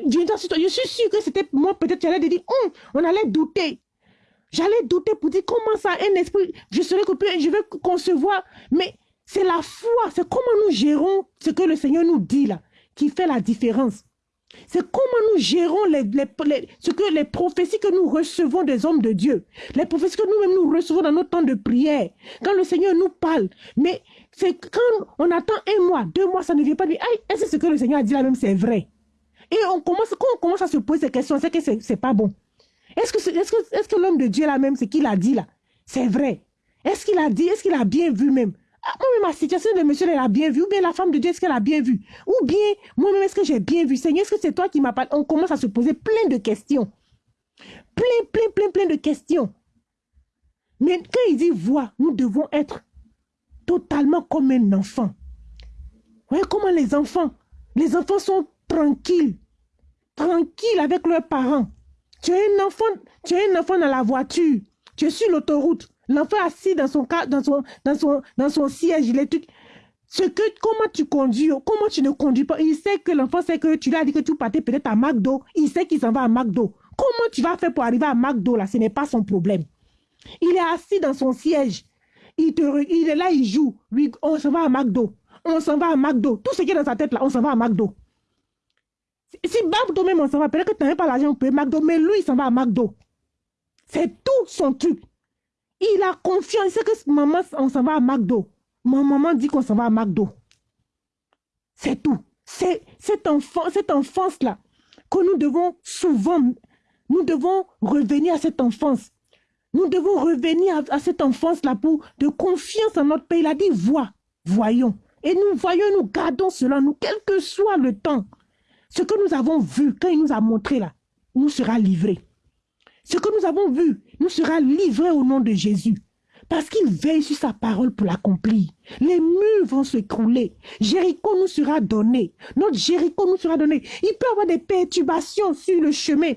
viendra sur toi. Je suis sûre que c'était moi, peut-être, j'allais dire, hum, on allait douter. J'allais douter pour dire comment ça, un esprit, je serais coupé, je vais concevoir. Mais c'est la foi, c'est comment nous gérons ce que le Seigneur nous dit là, qui fait la différence. C'est comment nous gérons les, ce que les prophéties que nous recevons des hommes de Dieu. Les prophéties que nous-mêmes nous recevons dans nos temps de prière. Quand le Seigneur nous parle. Mais c'est quand on attend un mois, deux mois, ça ne vient pas dire, est-ce que ce que le Seigneur a dit là même c'est vrai? Et on commence, quand on commence à se poser ces questions, c'est que c'est pas bon. Est-ce que, que, est -ce que l'homme de Dieu là même, ce qu'il a dit là, c'est vrai? Est-ce qu'il a dit, est-ce qu'il a bien vu même? Ah, moi-même, ma situation de monsieur, elle a bien vu. Ou bien la femme de Dieu, est-ce qu'elle a bien vu? Ou bien, moi-même, est-ce que j'ai bien vu? Seigneur, est-ce que c'est toi qui m'as On commence à se poser plein de questions. Plein, plein, plein, plein de questions. Mais quand il dit voix, nous devons être totalement comme un enfant. Voyez comment les enfants, les enfants sont tranquilles. Tranquilles avec leurs parents. Tu as un enfant, tu as un enfant dans la voiture. Tu es sur l'autoroute. L'enfant assis dans son, dans son, dans son, dans son siège, il est Ce que, comment tu conduis, comment tu ne conduis pas? Il sait que l'enfant sait que tu lui as dit que tu partais peut-être à McDo. Il sait qu'il s'en va à McDo. Comment tu vas faire pour arriver à McDo là? Ce n'est pas son problème. Il est assis dans son siège. Il, te, il est là, il joue. Oui, on s'en va à McDo. On s'en va à McDo. Tout ce qui est dans sa tête là, on s'en va à McDo. Si McDo même on s'en va, peut-être que tu n'as pas l'argent pour McDo, mais lui, il s'en va à McDo. C'est tout son truc. Il a confiance. Il sait que maman, on s'en va à McDo. Ma maman dit qu'on s'en va à McDo. C'est tout. C'est cette, enfant, cette enfance-là que nous devons souvent, nous devons revenir à cette enfance. Nous devons revenir à, cette enfance-là pour de confiance en notre pays. Il a dit, vois, voyons. Et nous voyons, nous gardons cela, nous, quel que soit le temps. Ce que nous avons vu, quand il nous a montré là, nous sera livré. Ce que nous avons vu nous sera livré au nom de Jésus. Parce qu'il veille sur sa parole pour l'accomplir. Les murs vont s'écrouler. Jéricho nous sera donné. Notre Jéricho nous sera donné. Il peut y avoir des perturbations sur le chemin.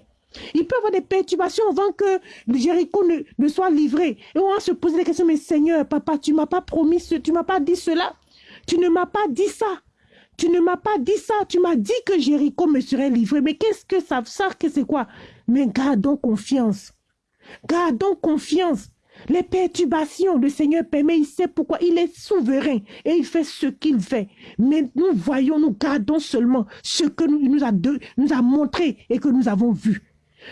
Il peut y avoir des perturbations avant que Jéricho ne, soit livré. Et on va se poser des questions, mais Seigneur, papa, tu m'as pas promis, ce, tu m'as pas dit cela. Tu ne m'as pas dit ça. Tu ne m'as pas dit ça. Tu m'as dit que Jéricho me serait livré. Mais qu'est-ce que ça, ça que c'est quoi? Mais gardons confiance. Gardons confiance. Les perturbations, le Seigneur permet, il sait pourquoi, il est souverain et il fait ce qu'il fait. Mais nous voyons, nous gardons seulement ce que nous, nous, a, nous a montré et que nous avons vu.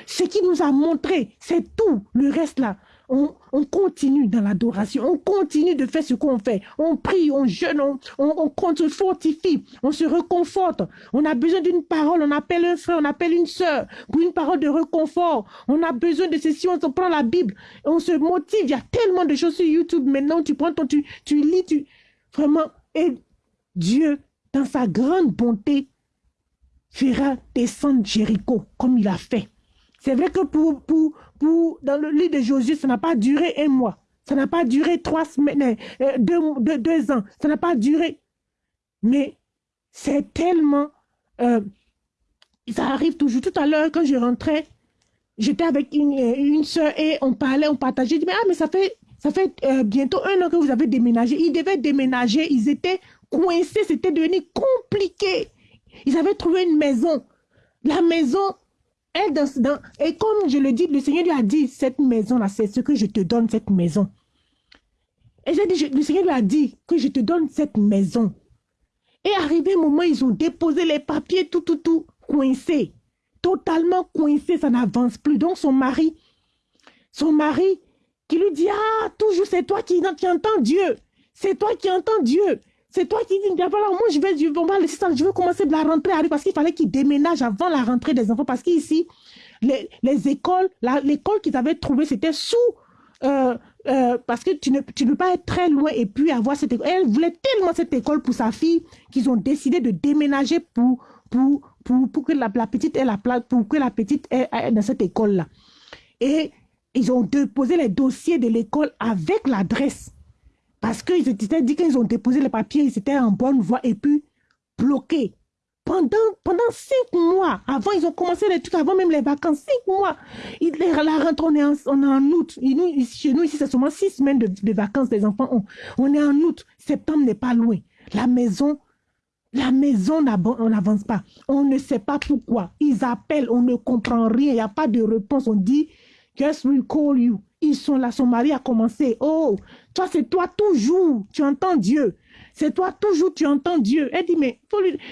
Ce qui nous a montré, c'est tout. Le reste là, on, continue dans l'adoration, on continue de faire ce qu'on fait. On prie, on jeûne, on, on, on, se fortifie, on se reconforte. On a besoin d'une parole, on appelle un frère, on appelle une sœur pour une parole de reconfort. On a besoin de ceci, on prend la Bible, on se motive. Il y a tellement de choses sur YouTube maintenant. Tu prends ton, tu, tu lis, tu vraiment. Et Dieu, dans sa grande bonté, fera descendre Jéricho comme il a fait. C'est vrai que pour, pour, pour, dans le lit de Josué, ça n'a pas duré un mois. Ça n'a pas duré trois semaines, euh, deux, deux, ans. Ça n'a pas duré. Mais c'est tellement... Euh, ça arrive toujours. Tout à l'heure, quand je rentrais, j'étais avec une, euh, une soeur et on parlait, on partageait. Je dis, mais, ah, mais ça fait, ça fait bientôt un an que vous avez déménagé. Ils devaient déménager. Ils étaient coincés. C'était devenu compliqué. Ils avaient trouvé une maison. La maison, et comme je le dis, le Seigneur lui a dit, cette maison-là, c'est ce que je te donne, cette maison. Et j'ai dit, le Seigneur lui a dit que je te donne cette maison. Et arrivé un moment, ils ont déposé les papiers, tout, tout, tout, coincés. Totalement coincés, ça n'avance plus. Donc son mari, son mari, qui lui dit, ah, toujours c'est toi qui entends Dieu. C'est toi qui entends Dieu. C'est toi qui dis, voilà, moi je vais, va laisser je veux commencer la rentrée parce qu'il fallait qu'ils déménagent avant la rentrée des enfants parce qu'ici, les, les écoles, l'école qu'ils avaient trouvée, c'était sous, euh, euh, parce que tu ne, tu peux pas être très loin et puis avoir cette école. Elle voulait tellement cette école pour sa fille qu'ils ont décidé de déménager pour, pour, pour, pour que la, petite ait la place, pour que la petite ait, dans cette école-là. Et ils ont déposé les dossiers de l'école avec l'adresse. Parce qu'ils étaient dit qu'ils ont déposé les papiers, ils étaient en bonne voie et puis bloqués. Pendant, pendant cinq mois, avant, ils ont commencé les trucs, avant même les vacances, cinq mois. Il, la rentrée, on est en, on est en août. chez nous, ici, c'est seulement six semaines de, vacances des enfants. On, on, est en août. Septembre n'est pas loin. La maison, la maison, on n'avance pas. On ne sait pas pourquoi. Ils appellent, on ne comprend rien. Il n'y a pas de réponse. On dit, just we call you? Ils sont là, son mari a commencé. Oh, toi, c'est toi toujours, tu entends Dieu. C'est toi toujours, tu entends Dieu. Elle dit, mais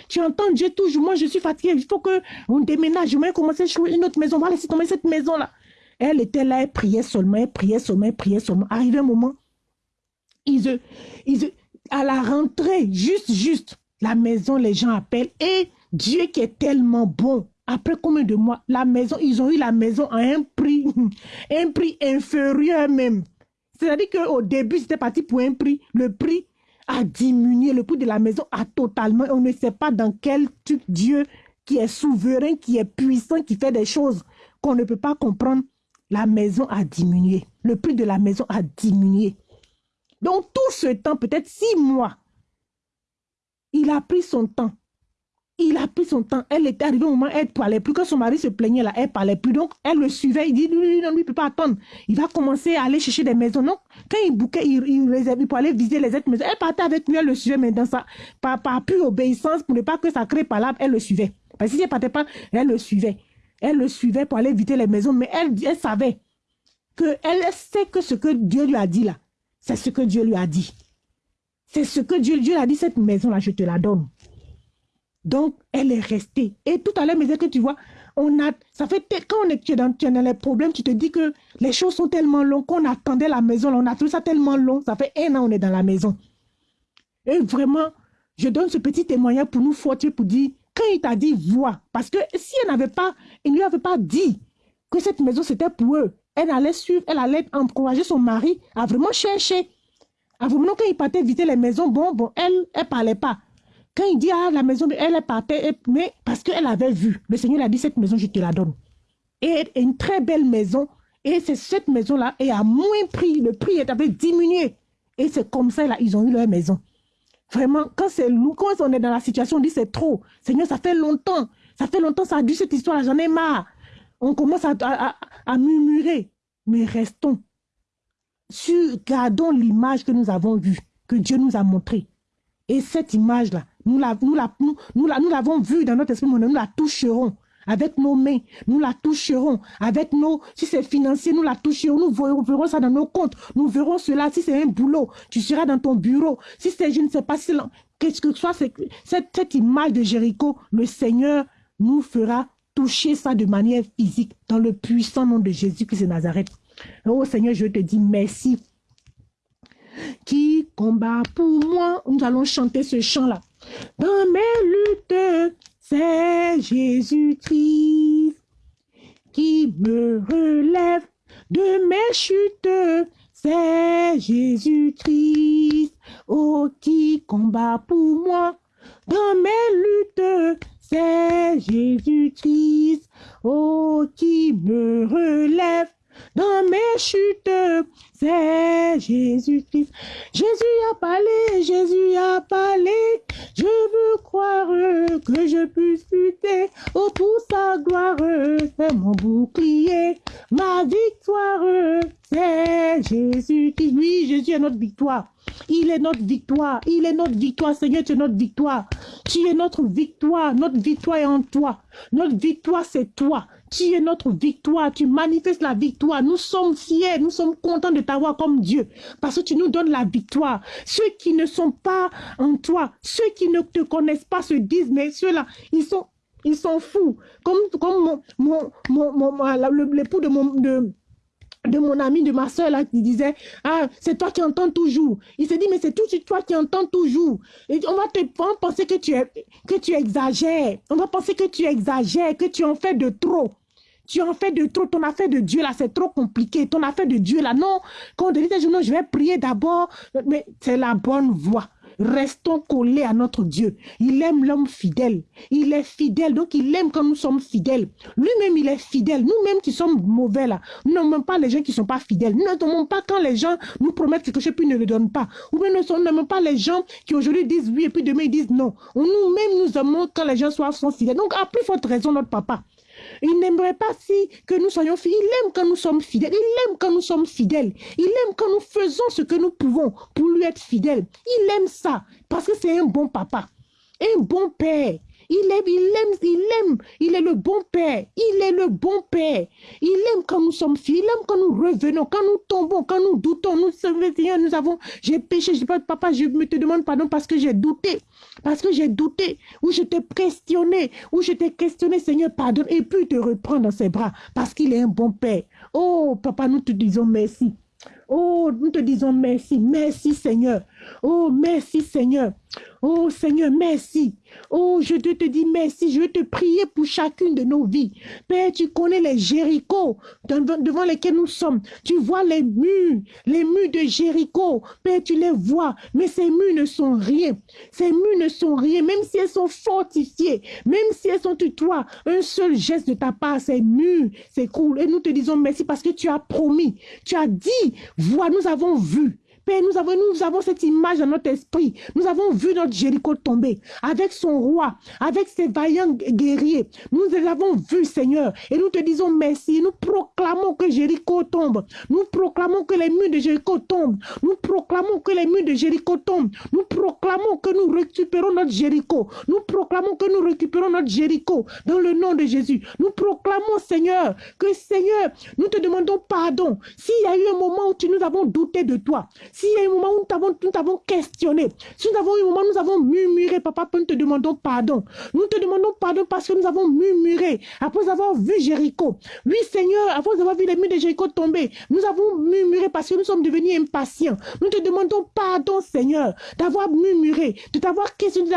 tu entends Dieu toujours. Moi, je suis fatiguée. Il faut qu'on déménage. Je vais commencer à jouer une autre maison. On va laisser tomber cette maison-là. Elle était là, elle priait seulement, elle priait seulement, elle priait seulement. Arrivé un moment, ils, ils, à la rentrée, juste, juste, la maison, les gens appellent. Et Dieu qui est tellement bon, après combien de mois, la maison, ils ont eu la maison à un prix, un prix inférieur même. C'est-à-dire qu'au début, c'était parti pour un prix. Le prix a diminué. Le prix de la maison a totalement... On ne sait pas dans quel truc Dieu qui est souverain, qui est puissant, qui fait des choses qu'on ne peut pas comprendre. La maison a diminué. Le prix de la maison a diminué. Donc tout ce temps, peut-être six mois, il a pris son temps il a pris son temps. Elle était arrivée au moment où elle parlait plus. Quand son mari se plaignait là, elle parlait plus. Donc, elle le suivait. Il dit, non, non, il ne peut pas attendre. Il va commencer à aller chercher des maisons. Donc, quand il bouquait, il, réservait pour aller visiter les autres maisons. Elle partait avec lui, elle le suivait, mais dans par, par pure obéissance, pour ne pas que ça crée là, elle le suivait. Parce que si elle partait pas, elle le suivait. Elle le suivait pour aller visiter les maisons, mais elle, elle savait que elle sait que ce que Dieu lui a dit là, c'est ce que Dieu lui a dit. C'est ce que Dieu, Dieu a dit, cette maison-là, je te la donne. Donc, elle est restée. Et tout à l'heure, mais que tu vois, on a, ça fait, quand on est, tu, dans, tu es dans les problèmes, tu te dis que les choses sont tellement longues qu'on attendait la maison, on a trouvé ça tellement long, ça fait un an on est dans la maison. Et vraiment, je donne ce petit témoignage pour nous fortifier, pour dire, quand il t'a dit vois, parce que si elle n'avait pas, il ne lui avait pas dit que cette maison c'était pour eux, elle allait suivre, elle allait encourager son mari à vraiment chercher. À vraiment, quand il partait visiter les maisons, bon, bon, elle, elle parlait pas. Quand il dit, ah, la maison, elle partait, mais parce qu'elle avait vu, le Seigneur a dit, cette maison, je te la donne. Et une très belle maison, et c'est cette maison-là, et à moins prix, le prix avait diminué. Et c'est comme ça, là, ils ont eu leur maison. Vraiment, quand c'est quand on est dans la situation, on dit c'est trop. Seigneur, ça fait longtemps. Ça fait longtemps, ça a dû cette histoire, j'en ai marre. On commence à, murmurer. Mais restons. Sur, gardons l'image que nous avons vue, que Dieu nous a montrée. Et cette image-là, nous l'avons nous, la, nous, nous, vue dans notre esprit, nous la toucherons avec nos mains, nous la toucherons. Avec nos, si c'est financier, nous la toucherons. Nous verrons, ça dans nos comptes. Nous verrons cela. Si c'est un boulot, tu seras dans ton bureau. Si c'est, je ne sais pas, si qu'est-ce que soit, cette, cette image de Jéricho, le Seigneur nous fera toucher ça de manière physique dans le puissant nom de Jésus-Christ de Nazareth. Oh Seigneur, je te dis merci. Qui combat pour moi? Nous allons chanter ce chant-là. Dans mes luttes, c'est Jésus-Christ qui me relève de mes chutes. C'est Jésus-Christ, oh, qui combat pour moi? Dans mes luttes. C'est Jésus-Christ, oh, qui me relève dans mes chutes. C'est Jésus-Christ. Jésus a parlé, Jésus a parlé. Je veux croire que je puisse lutter. Oh, pour sa gloire, c'est mon bouclier. Ma victoire, c'est Jésus-Christ. Oui, Jésus est notre victoire. Il est notre victoire. Il est notre victoire. Seigneur, tu es notre victoire. Tu es notre victoire. Notre victoire est en toi. Notre victoire, c'est toi. Tu es notre victoire, tu manifestes la victoire. Nous sommes fiers, nous sommes contents de t'avoir comme Dieu parce que tu nous donnes la victoire. Ceux qui ne sont pas en toi, ceux qui ne te connaissent pas se disent, mais ceux-là, ils sont, fous. Comme, l'époux de mon, ami, de ma soeur qui disait, ah, c'est toi qui entends toujours. Il s'est dit, mais c'est tout toi qui entends toujours. Et on va te penser que tu exagères. On va penser que tu exagères, que tu en fais de trop. Tu en fais de trop, ton affaire de Dieu là, c'est trop compliqué. Ton affaire de Dieu là, non. Quand on te dit, je vais prier d'abord, mais c'est la bonne voie. Restons collés à notre Dieu. Il aime l'homme fidèle. Il est fidèle, donc il aime quand nous sommes fidèles. Lui-même, il est fidèle. Nous-mêmes qui sommes mauvais là, nous n'aimons pas les gens qui ne sont pas fidèles. Nous n'aimons pas quand les gens nous promettent quelque chose puis ne le donnent pas. Ou bien nous n'aimons pas les gens qui aujourd'hui disent oui et puis demain ils disent non. Nous-mêmes, nous aimons quand les gens sont fidèles. Donc, à plus forte raison, notre papa. Il n'aimerait pas si que nous soyons fidèles. Il aime quand nous sommes fidèles. Il aime quand nous sommes fidèles. Il aime quand nous faisons ce que nous pouvons pour lui être fidèles. Il aime ça parce que c'est un bon papa, un bon père. Il aime, il aime, il aime. Il est le bon Père. Il est le bon Père. Il aime quand nous sommes fidèles. Il aime quand nous revenons, quand nous tombons, quand nous doutons. Nous, Seigneur, nous avons, j'ai péché. Je pas, papa, je me te demande pardon parce que j'ai douté. Parce que j'ai douté. Ou je t'ai questionné. Ou je t'ai questionné, Seigneur, pardonne. Et puis te reprendre dans ses bras. Parce qu'il est un bon Père. Oh, papa, nous te disons merci. Oh, nous te disons merci. Merci, Seigneur. Oh, merci, Seigneur. Oh Seigneur, merci. Oh, je te, dis merci. Je veux te prier pour chacune de nos vies. Père, tu connais les Jéricho devant lesquels nous sommes. Tu vois les murs, les murs de Jéricho. Père, tu les vois. Mais ces murs ne sont rien. Ces murs ne sont rien. Même si elles sont fortifiées, même si elles sont toi, un seul geste de ta part, ces murs s'écroulent. Et nous te disons merci parce que tu as promis. Tu as dit, vois, nous avons vu Père, nous avons, nous avons cette image dans notre esprit. Nous avons vu notre Jéricho tomber avec son roi, avec ses vaillants guerriers. Nous les avons vus, Seigneur. Et nous te disons merci. Nous proclamons que Jéricho tombe. Nous proclamons que les murs de Jéricho tombent. Nous proclamons que les murs de Jéricho tombent. Nous proclamons que nous récupérons notre Jéricho. Nous proclamons que nous récupérons notre Jéricho dans le nom de Jésus. Nous proclamons, Seigneur, que Seigneur, nous te demandons pardon. S'il y a eu un moment où nous avons douté de toi, s'il y a un moment où nous t'avons questionné, si nous avons eu un moment où nous avons murmuré, papa, nous te demandons pardon. Nous te demandons pardon parce que nous avons murmuré après avoir vu Jéricho. Oui, Seigneur, après avoir vu les murs de Jéricho tomber, nous avons murmuré parce que nous sommes devenus impatients. Nous te demandons pardon, Seigneur, d'avoir murmuré, de t'avoir questionné,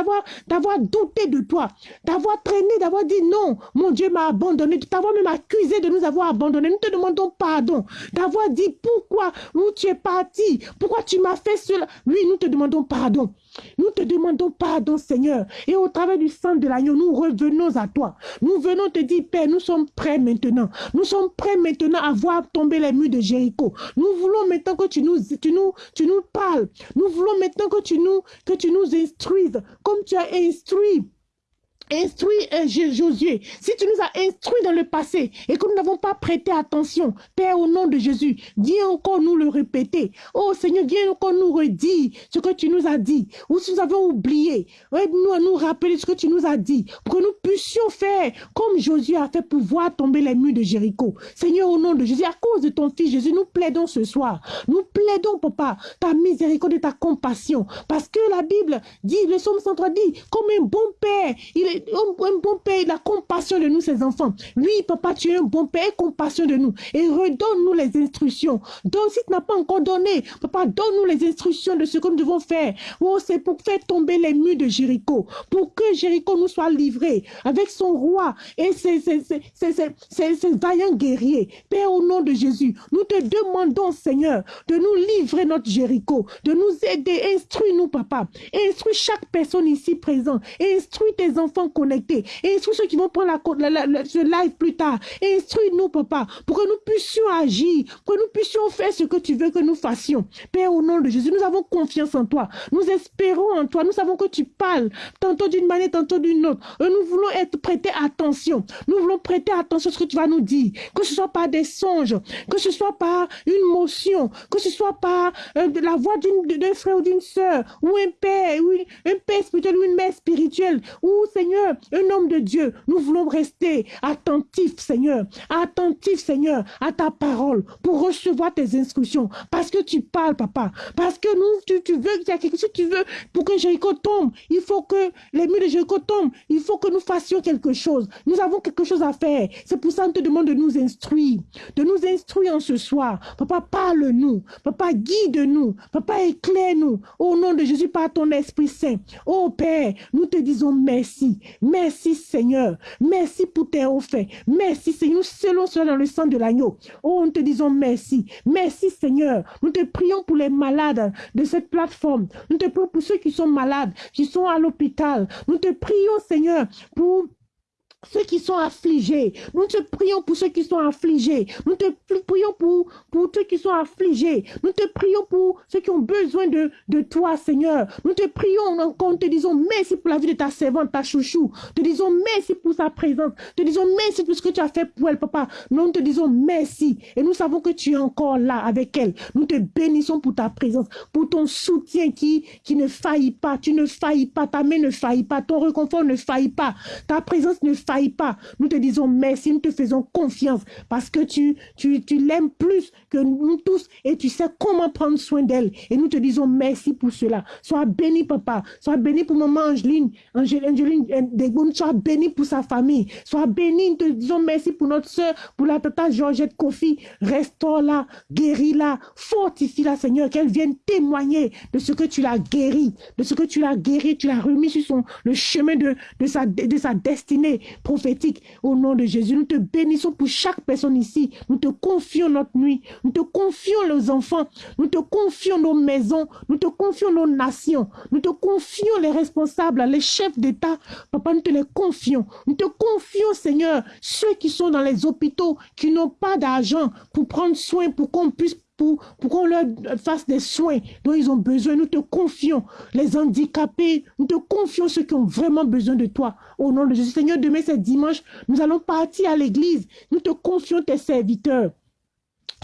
d'avoir, douté de toi, d'avoir traîné, d'avoir dit non, mon Dieu m'a abandonné, de t'avoir même accusé de nous avoir abandonné. Nous te demandons pardon, d'avoir dit pourquoi, où tu es parti, tu m'as fait cela? Oui, nous te demandons pardon. Nous te demandons pardon, Seigneur. Et au travers du sang de l'agneau, nous revenons à toi. Nous venons te dire, Père, nous sommes prêts maintenant. Nous sommes prêts maintenant à voir tomber les murs de Jéricho. Nous voulons maintenant que tu nous, tu nous, tu nous parles. Nous voulons maintenant que tu nous, que tu nous instruises comme tu as instruit Instruis euh, Josué, si tu nous as instruits dans le passé et que nous n'avons pas prêté attention, Père, au nom de Jésus, viens encore nous le répéter. Oh Seigneur, viens encore nous redire ce que tu nous as dit. Ou si nous avons oublié, aide-nous à nous rappeler ce que tu nous as dit pour que nous puissions faire comme Josué a fait pour voir tomber les murs de Jéricho. Seigneur, au nom de Jésus, à cause de ton Fils Jésus, nous plaidons ce soir. Nous plaidons, Papa, ta miséricorde et ta compassion. Parce que la Bible dit, le psaume 103 dit, comme un bon Père, il est un, bon père, la compassion de nous, ses enfants. Oui, papa, tu es un bon père, compassion de nous. Et redonne-nous les instructions. Donc, si tu n'as pas encore donné, papa, donne-nous les instructions de ce que nous devons faire. Oh, c'est pour faire tomber les murs de Jéricho. Pour que Jéricho nous soit livré avec son roi et ses, ses, ses, vaillants guerriers. Père, au nom de Jésus, nous te demandons, Seigneur, de nous livrer notre Jéricho, de nous aider. Instruis-nous, papa. Instruis chaque personne ici présente. Instruis tes enfants connectés. Et instruis ceux qui vont prendre la, ce live plus tard. Instruis-nous, papa, pour que nous puissions agir, pour que nous puissions faire ce que tu veux que nous fassions. Père, au nom de Jésus, nous avons confiance en toi. Nous espérons en toi. Nous savons que tu parles, tantôt d'une manière, tantôt d'une autre. Nous voulons être prêtés attention. Nous voulons prêter attention à ce que tu vas nous dire. Que ce soit par des songes, que ce soit par une motion, que ce soit par euh, la voix d'un frère ou d'une sœur, ou un père, ou un père spirituel, ou une mère spirituelle, ou Seigneur, un homme de Dieu, nous voulons rester attentifs, Seigneur, attentifs, Seigneur, à ta parole pour recevoir tes instructions. Parce que tu parles, papa. Parce que nous, tu, veux, il y a quelque chose que tu veux pour que Jéricho tombe. Il faut que les murs de Jéricho tombent. Il faut que nous fassions quelque chose. Nous avons quelque chose à faire. C'est pour ça qu'on te demande de nous instruire, de nous instruire en ce soir. Papa, parle-nous. Papa, guide-nous. Papa, éclaire-nous. Au nom de Jésus, par ton Esprit Saint. Oh Père, nous te disons merci. Merci Seigneur. Merci pour tes faits. Merci Seigneur. Scellons cela dans le sang de l'agneau. Oh, nous te disons merci. Merci Seigneur. Nous te prions pour les malades de cette plateforme. Nous te prions pour ceux qui sont malades, qui sont à l'hôpital. Nous te prions Seigneur pour ceux qui sont affligés. Nous te prions pour ceux qui sont affligés. Nous te prions pour, pour ceux qui sont affligés. Nous te prions pour ceux qui ont besoin de, de toi, Seigneur. Nous te prions encore, nous te disons merci pour la vie de ta servante, ta chouchou. Te disons merci pour sa présence. Te disons merci pour ce que tu as fait pour elle, papa. Nous te disons merci. Et nous savons que tu es encore là avec elle. Nous te bénissons pour ta présence, pour ton soutien qui, qui ne faillit pas. Tu ne faillis pas. Ta main ne faillit pas. Ton réconfort ne faillit pas. Ta présence ne faillit pas. Nous te disons merci, nous te faisons confiance parce que tu, tu, tu l'aimes plus que nous tous et tu sais comment prendre soin d'elle. Et nous te disons merci pour cela. Sois béni, papa. Sois béni pour maman Angeline, Angeline, Angeline euh, Sois béni pour sa famille. Sois béni. Nous te disons merci pour notre soeur, pour la tata Georgette Kofi. Restaure-la, guéris-la, fortifie-la, Seigneur, qu'elle vienne témoigner de ce que tu l'as guéri, de ce que tu l'as guéri, tu l'as remis sur son, le chemin de, de, sa, de sa destinée prophétique au nom de Jésus. Nous te bénissons pour chaque personne ici. Nous te confions notre nuit. Nous te confions nos enfants. Nous te confions nos maisons. Nous te confions nos nations. Nous te confions les responsables, les chefs d'État. Papa, nous te les confions. Nous te confions, Seigneur, ceux qui sont dans les hôpitaux, qui n'ont pas d'argent pour prendre soin, pour qu'on puisse pour, qu'on leur fasse des soins dont ils ont besoin? Nous te confions les handicapés, nous te confions ceux qui ont vraiment besoin de toi. Au nom de Jésus. Seigneur, demain c'est dimanche, nous allons partir à l'église. Nous te confions tes serviteurs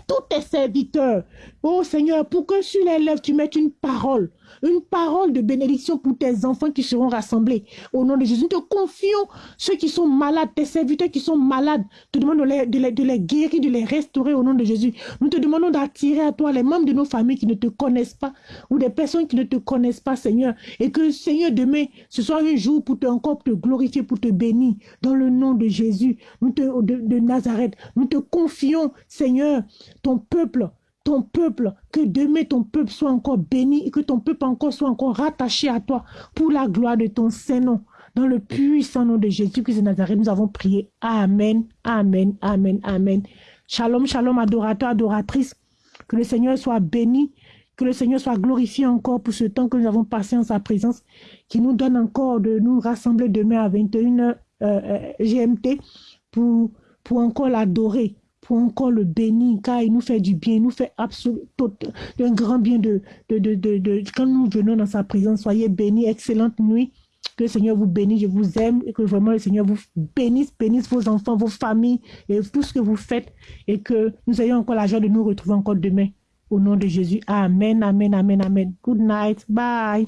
tous tes serviteurs. Oh Seigneur, pour que sur les lèvres, tu mettes une parole une parole de bénédiction pour tes enfants qui seront rassemblés. Au nom de Jésus, nous te confions ceux qui sont malades, tes serviteurs qui sont malades. Te demandons de les, guérir, de les restaurer au nom de Jésus. Nous te demandons d'attirer à toi les membres de nos familles qui ne te connaissent pas ou des personnes qui ne te connaissent pas, Seigneur. Et que, Seigneur, demain, ce soit un jour pour te encore te glorifier, pour te bénir. Dans le nom de Jésus, nous de Nazareth, nous te confions, Seigneur, ton peuple ton peuple, que demain ton peuple soit encore béni et que ton peuple encore soit encore rattaché à toi pour la gloire de ton Saint-Nom. Dans le puissant nom de Jésus-Christ de Nazareth, nous avons prié. Amen, Amen, Amen, Amen. Shalom, shalom, adorateur, adoratrice. Que le Seigneur soit béni, que le Seigneur soit glorifié encore pour ce temps que nous avons passé en sa présence, qui nous donne encore de nous rassembler demain à 21h euh, euh, GMT pour, pour encore l'adorer pour encore le bénir, car il nous fait du bien, il nous fait absolument un grand bien de, de, de, de, quand nous venons dans sa présence. Soyez bénis, excellente nuit. Que le Seigneur vous bénisse, je vous aime et que vraiment le Seigneur vous bénisse, bénisse vos enfants, vos familles et tout ce que vous faites et que nous ayons encore la joie de nous retrouver encore demain. Au nom de Jésus. Amen, amen, amen, amen. Good night. Bye.